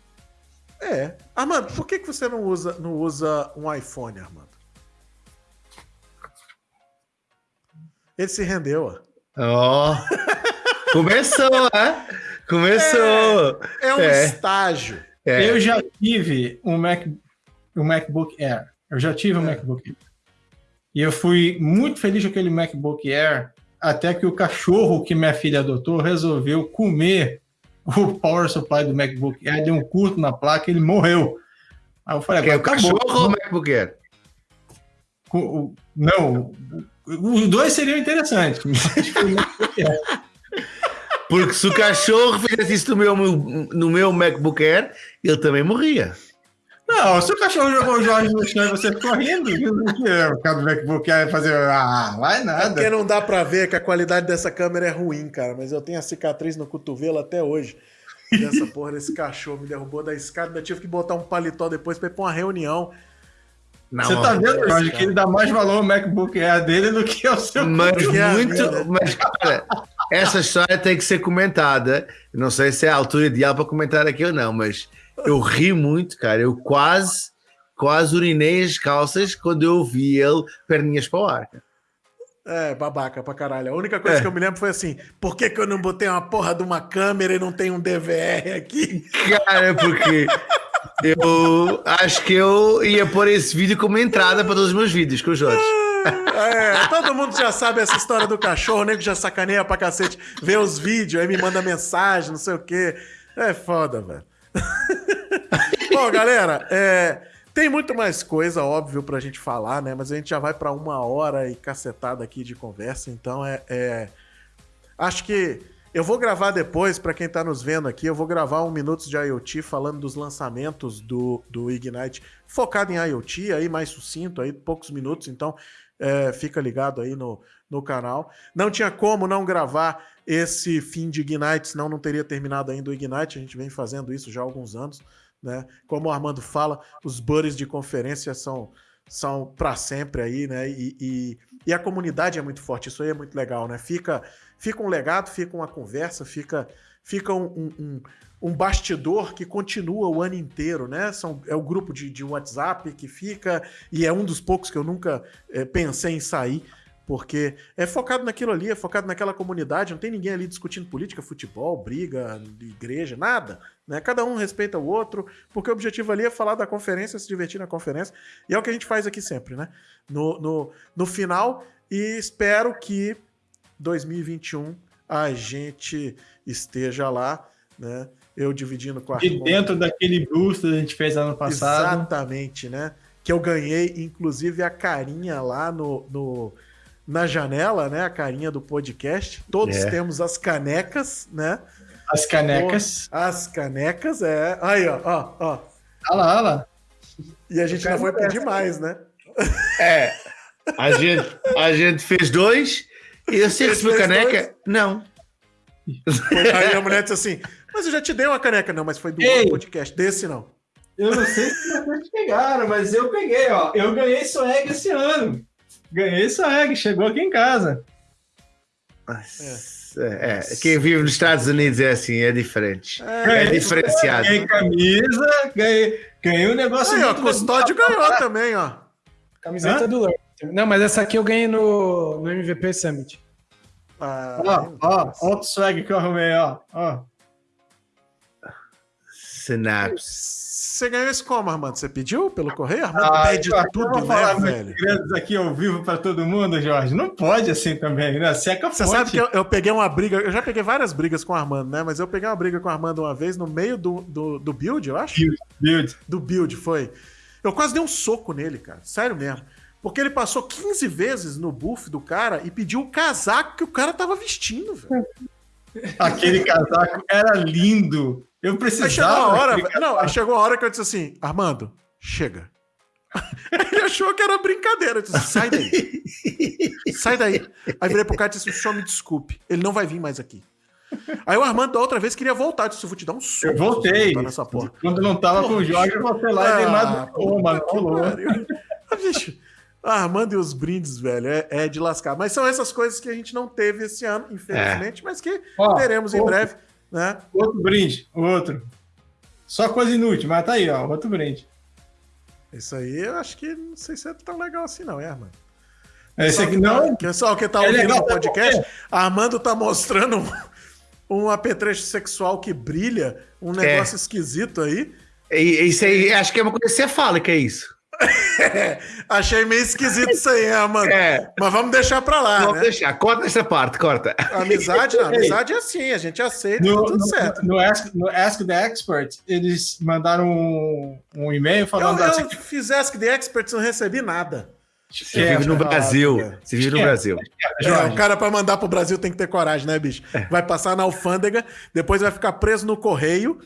Speaker 1: É. Armando, por que, que você não usa, não usa um iPhone, Armando? Ele se rendeu,
Speaker 2: ó. Oh. Começou, né? Começou.
Speaker 1: É, é um é. estágio.
Speaker 3: É. Eu já tive um, Mac, um MacBook Air. Eu já tive um é. MacBook Air. E eu fui muito feliz com aquele MacBook Air, até que o cachorro que minha filha adotou resolveu comer o power supply do MacBook Air deu um curto na placa e ele morreu.
Speaker 2: Aí eu falei, agora é o cachorro ou o MacBook Air?
Speaker 3: Não, os dois seriam interessantes.
Speaker 2: Porque se o cachorro fizesse isso no meu, no meu MacBook Air, ele também morria.
Speaker 3: Não, se o cachorro jogou o Jorge no chão e você ficou rindo, o cara do MacBook Air fazer. Ah, vai nada. É
Speaker 1: porque não dá pra ver que a qualidade dessa câmera é ruim, cara. Mas eu tenho a cicatriz no cotovelo até hoje. Dessa porra desse cachorro me derrubou da escada. Ainda tive que botar um paletó depois pra ir pra uma reunião.
Speaker 3: Não, Você tá vendo, Jorge, que ele dá mais valor ao MacBook Air dele do que ao seu
Speaker 2: Mas muito. Mas, cara, essa história tem que ser comentada. Não sei se é a altura ideal para comentar aqui ou não, mas eu ri muito, cara. Eu quase, quase urinei as calças quando eu vi ele perninhas para o ar.
Speaker 1: É, babaca pra caralho. A única coisa é. que eu me lembro foi assim: por que, que eu não botei uma porra de uma câmera e não tem um DVR aqui?
Speaker 2: Cara, porque eu acho que eu ia pôr esse vídeo como entrada para todos os meus vídeos com o Jorge.
Speaker 1: É, todo mundo já sabe essa história do cachorro, o nego já sacaneia pra cacete, vê os vídeos, aí me manda mensagem, não sei o quê. É foda, velho. Bom, galera, é, tem muito mais coisa, óbvio, pra gente falar, né? Mas a gente já vai para uma hora e cacetada aqui de conversa, então é, é... Acho que eu vou gravar depois, para quem tá nos vendo aqui, eu vou gravar um Minutos de IoT falando dos lançamentos do, do Ignite, focado em IoT, aí mais sucinto, aí poucos minutos, então é, fica ligado aí no, no canal. Não tinha como não gravar esse fim de Ignite, senão não teria terminado ainda o Ignite. A gente vem fazendo isso já há alguns anos. Né? Como o Armando fala, os buddies de conferência são, são para sempre aí, né? E, e, e, a comunidade é muito forte, isso aí é muito legal, né? Fica, fica um legado, fica uma conversa, fica, fica um, um, um bastidor que continua o ano inteiro, né? São, é o grupo de, de WhatsApp que fica, e é um dos poucos que eu nunca é, pensei em sair porque é focado naquilo ali, é focado naquela comunidade, não tem ninguém ali discutindo política, futebol, briga, igreja, nada. Né? Cada um respeita o outro, porque o objetivo ali é falar da conferência, se divertir na conferência, e é o que a gente faz aqui sempre, né? No, no, no final, e espero que 2021 a gente esteja lá, né? Eu dividindo com a
Speaker 3: De dentro daquele boost que a gente fez ano passado.
Speaker 1: Exatamente, né? Que eu ganhei, inclusive, a carinha lá no, no na janela, né? A carinha do podcast. Todos é. temos as canecas, né?
Speaker 3: As canecas.
Speaker 1: As canecas, é. Aí, ó, ó, ó.
Speaker 3: Olha lá, olha lá.
Speaker 1: E a gente não foi pedir mais, né?
Speaker 2: É. A gente, a gente fez dois e você recebeu caneca? Dois? Não.
Speaker 1: Aí a mulher disse assim: Mas eu já te dei uma caneca. Não, mas foi do Ei, podcast. Desse não.
Speaker 3: Eu não sei se vocês pegaram, mas eu peguei, ó. Eu ganhei swag esse ano. Ganhei swag, chegou aqui em casa.
Speaker 2: É, é, quem vive nos Estados Unidos é assim, é diferente. É, é diferenciado.
Speaker 3: Ganhei camisa, ganhei, ganhei um negócio.
Speaker 1: Aí, ó, Custódio ganhou também, ó.
Speaker 4: Camiseta Hã? do Lurk. Não, mas essa aqui eu ganhei no, no MVP Summit.
Speaker 3: Ah, ó, ó, ó o swag que eu arrumei, ó.
Speaker 1: Você ganhou isso como, Armando? Você pediu pelo correio? Armando
Speaker 3: Ah,
Speaker 1: pede
Speaker 3: Jorge, eu
Speaker 1: tudo,
Speaker 3: vou
Speaker 1: né, velho?
Speaker 3: grandes aqui ao vivo para todo mundo, Jorge. Não pode assim também, né? Seca a
Speaker 1: Você
Speaker 3: fonte.
Speaker 1: sabe que eu, eu peguei uma briga, eu já peguei várias brigas com o Armando, né? Mas eu peguei uma briga com o Armando uma vez no meio do, do, do build, eu acho.
Speaker 3: Build.
Speaker 1: Do build, foi. Eu quase dei um soco nele, cara. Sério mesmo. Porque ele passou 15 vezes no buff do cara e pediu o casaco que o cara tava vestindo, velho.
Speaker 3: Aquele casaco era lindo. Eu
Speaker 1: Aí
Speaker 3: precisava.
Speaker 1: chegou a hora. Não, aí chegou a hora que eu disse assim, Armando, chega. Ele achou que era brincadeira. Eu disse, sai daí. Sai daí. Aí virei pro cara e disse, o senhor me desculpe. Ele não vai vir mais aqui. Aí o Armando da outra vez queria voltar. Eu disse, eu vou te dar um soco.
Speaker 3: Eu voltei.
Speaker 1: você Nessa porra.
Speaker 3: Quando não tava com o Jorge, eu voltei lá e dei mais um
Speaker 1: que
Speaker 3: rolou.
Speaker 1: pariu. Ah, bicho, ah, Armando e os brindes, velho, é, é de lascar. Mas são essas coisas que a gente não teve esse ano, infelizmente, mas que
Speaker 3: Ó,
Speaker 1: teremos em
Speaker 3: outro-
Speaker 1: breve, né?
Speaker 3: Outro brinde, outro. Só coisa inútil, mas tá aí, ó. Outro brinde.
Speaker 1: Isso aí eu acho que não sei se é tão legal assim, não, é, Armando?
Speaker 3: Esse
Speaker 1: Pessoal
Speaker 3: aqui
Speaker 1: que tá-
Speaker 3: não.
Speaker 1: Pessoal que tá
Speaker 3: É
Speaker 1: ouvindo
Speaker 3: legal,
Speaker 1: o
Speaker 3: por
Speaker 1: podcast,
Speaker 3: quê?
Speaker 1: Armando tá mostrando um, um apetrecho sexual que brilha, um negócio esquisito aí.
Speaker 2: E- Isso aí, acho que é uma coisa cefálica, é isso.
Speaker 1: Achei meio esquisito isso aí, hein, Armando?
Speaker 2: É.
Speaker 1: Mas vamos deixar pra lá,
Speaker 2: Vamos
Speaker 1: né?
Speaker 2: deixar. Corta essa parte, corta.
Speaker 1: Amizade, não, amizade é assim, a gente aceita,
Speaker 3: No,
Speaker 1: tá tudo
Speaker 3: no-
Speaker 1: certo.
Speaker 3: no Ask, no Ask the Expert, eles mandaram um, um e-mail
Speaker 1: Eu,
Speaker 3: falando
Speaker 1: eu
Speaker 3: assim,
Speaker 1: fiz Ask the Experts e não recebi nada.
Speaker 2: Você vive no
Speaker 1: é,
Speaker 2: Brasil.
Speaker 1: é.
Speaker 2: Você vive no
Speaker 3: É.
Speaker 2: Brasil.
Speaker 1: É, o cara pra mandar pro Brasil tem que ter coragem, né, bicho? Vai passar na alfândega, depois vai ficar preso no correio.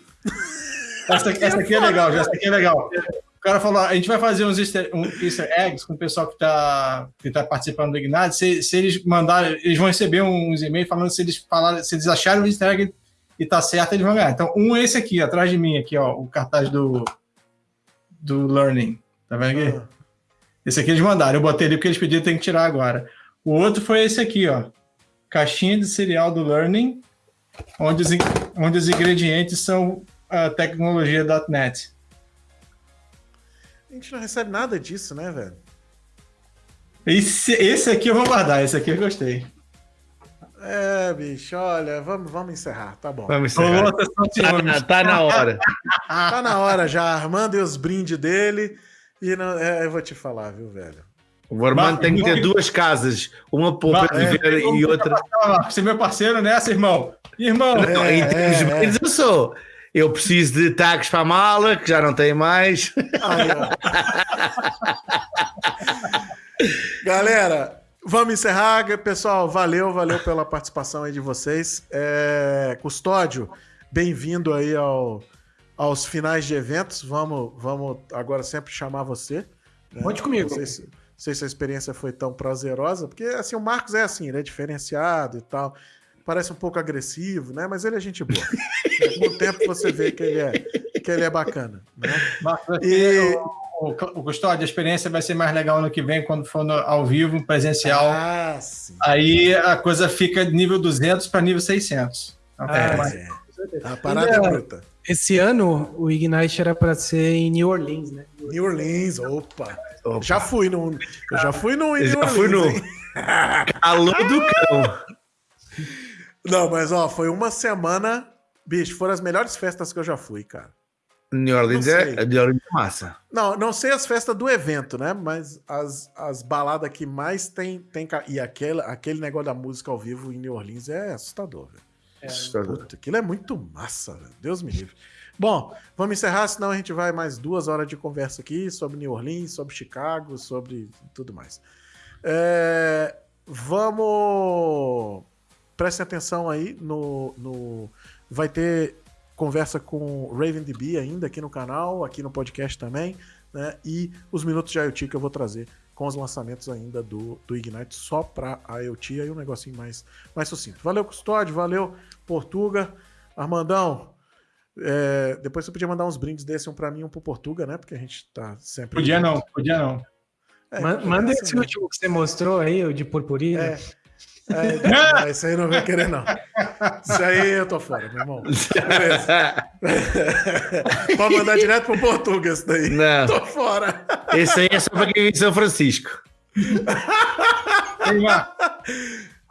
Speaker 3: Essa, essa aqui é legal, já, essa aqui é legal. O cara falou: a gente vai fazer uns easter, um easter eggs com o pessoal que está que tá participando do Ignite. Se, se eles mandarem, eles vão receber uns e-mails falando se eles falaram, se eles acharem o easter egg e tá certo, eles vão ganhar. Então, um é esse aqui, atrás de mim, aqui, ó, o cartaz do, do Learning. Tá vendo aqui?
Speaker 1: Ah,
Speaker 3: Esse aqui eles mandaram. Eu botei ali porque eles pediram, tem que tirar agora. O outro foi esse aqui, ó. Caixinha de cereal do Learning, onde os, onde os ingredientes são a tecnologia.net.
Speaker 1: a gente não recebe nada disso, né, velho?
Speaker 3: Esse, esse aqui eu vou guardar, esse aqui eu gostei.
Speaker 1: É, bicho, olha, vamos, vamos encerrar, tá bom.
Speaker 2: Vamos encerrar. Tá na, tá na hora.
Speaker 1: Tá na hora já, Armando e os brindes dele. E não, é, eu vou te falar, viu, velho?
Speaker 2: O Armando tem que ter duas casas. Uma para Vieira e outra.
Speaker 3: Você é meu parceiro nessa, irmão? Irmão,
Speaker 2: Não, termos de
Speaker 1: é, é.
Speaker 2: brindes, eu sou. Eu preciso de tags para a mala, que já não tem mais.
Speaker 1: Aí, ó. Galera, vamos encerrar. Pessoal, valeu, valeu pela participação aí de vocês. É, Custódio, bem-vindo aí ao, aos finais de eventos. Vamos, vamos agora sempre chamar você. né?
Speaker 4: Conte comigo.
Speaker 1: Não sei, se, não sei se a experiência foi tão prazerosa, porque assim, o Marcos é assim, ele é diferenciado e tal. Parece um pouco agressivo, né? Mas ele é gente boa. Com o tempo você vê que ele é, que ele é bacana. Né? E-
Speaker 3: o, o, o Custódio, a experiência vai ser mais legal no que vem, quando for no- ao vivo, presencial.
Speaker 1: Ah, sim.
Speaker 3: Aí a coisa fica de nível 200 para nível 600. Então,
Speaker 4: Ah,
Speaker 3: é,
Speaker 4: mas-
Speaker 1: É, a parada é bruta.
Speaker 4: Esse ano o Ignite era para ser em New Orleans, né?
Speaker 1: New Orleans, opa.
Speaker 2: Opa.
Speaker 1: Já fui no. Eu já fui no. em
Speaker 2: Eu
Speaker 1: New
Speaker 2: já fui no-
Speaker 1: Orleans?
Speaker 2: Alô do cão.
Speaker 1: Não, mas ó, foi uma semana. Bicho, foram as melhores festas que eu já fui, cara.
Speaker 2: New Orleans é,
Speaker 1: sei.
Speaker 2: New Orleans é massa.
Speaker 1: Não, não sei as festas do evento, né? Mas as, as baladas que mais tem. tem e aquele, aquele negócio da música ao vivo em New Orleans é assustador, velho.
Speaker 2: Assustador.
Speaker 1: Puta, aquilo é muito massa, velho. Deus me livre. Bom, vamos encerrar, senão a gente vai mais duas horas de conversa aqui sobre New Orleans, sobre Chicago, sobre tudo mais. É, vamos. Prestem atenção aí no, no. Vai ter conversa com o RavenDB ainda aqui no canal, aqui no podcast também, né? E os minutos de IoT que eu vou trazer com os lançamentos ainda do, do Ignite só para IoT, aí um negocinho mais, mais sucinto. Valeu, Custódio, valeu, Portuga. Armandão, é, depois você podia mandar uns brindes desse, um para mim e um pro Portuga, né? Porque a gente tá sempre.
Speaker 3: Podia não, podia não.
Speaker 1: É, podia
Speaker 4: Manda
Speaker 1: ser,
Speaker 4: esse
Speaker 1: né?
Speaker 4: último que você mostrou aí, o de purpurina.
Speaker 1: É. É, não, esse aí não vai querer, não. Isso aí eu tô fora, meu irmão. Beleza. Pode mandar direto pro Portuga esse daí.
Speaker 2: Não,
Speaker 1: Tô fora.
Speaker 2: esse aí é só para quem vive em São Francisco.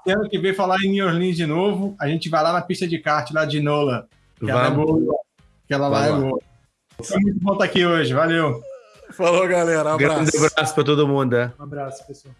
Speaker 3: Tendo que ver falar em New Orleans de novo, a gente vai lá na pista de kart lá de Nola. Que é
Speaker 2: Vamos.
Speaker 3: boa. Aquela lá é boa. Foi muito bom estar aqui hoje. Valeu.
Speaker 1: Falou, galera. Um
Speaker 2: Grande
Speaker 1: abraço.
Speaker 2: abraço para todo mundo. é.
Speaker 4: Um abraço, pessoal.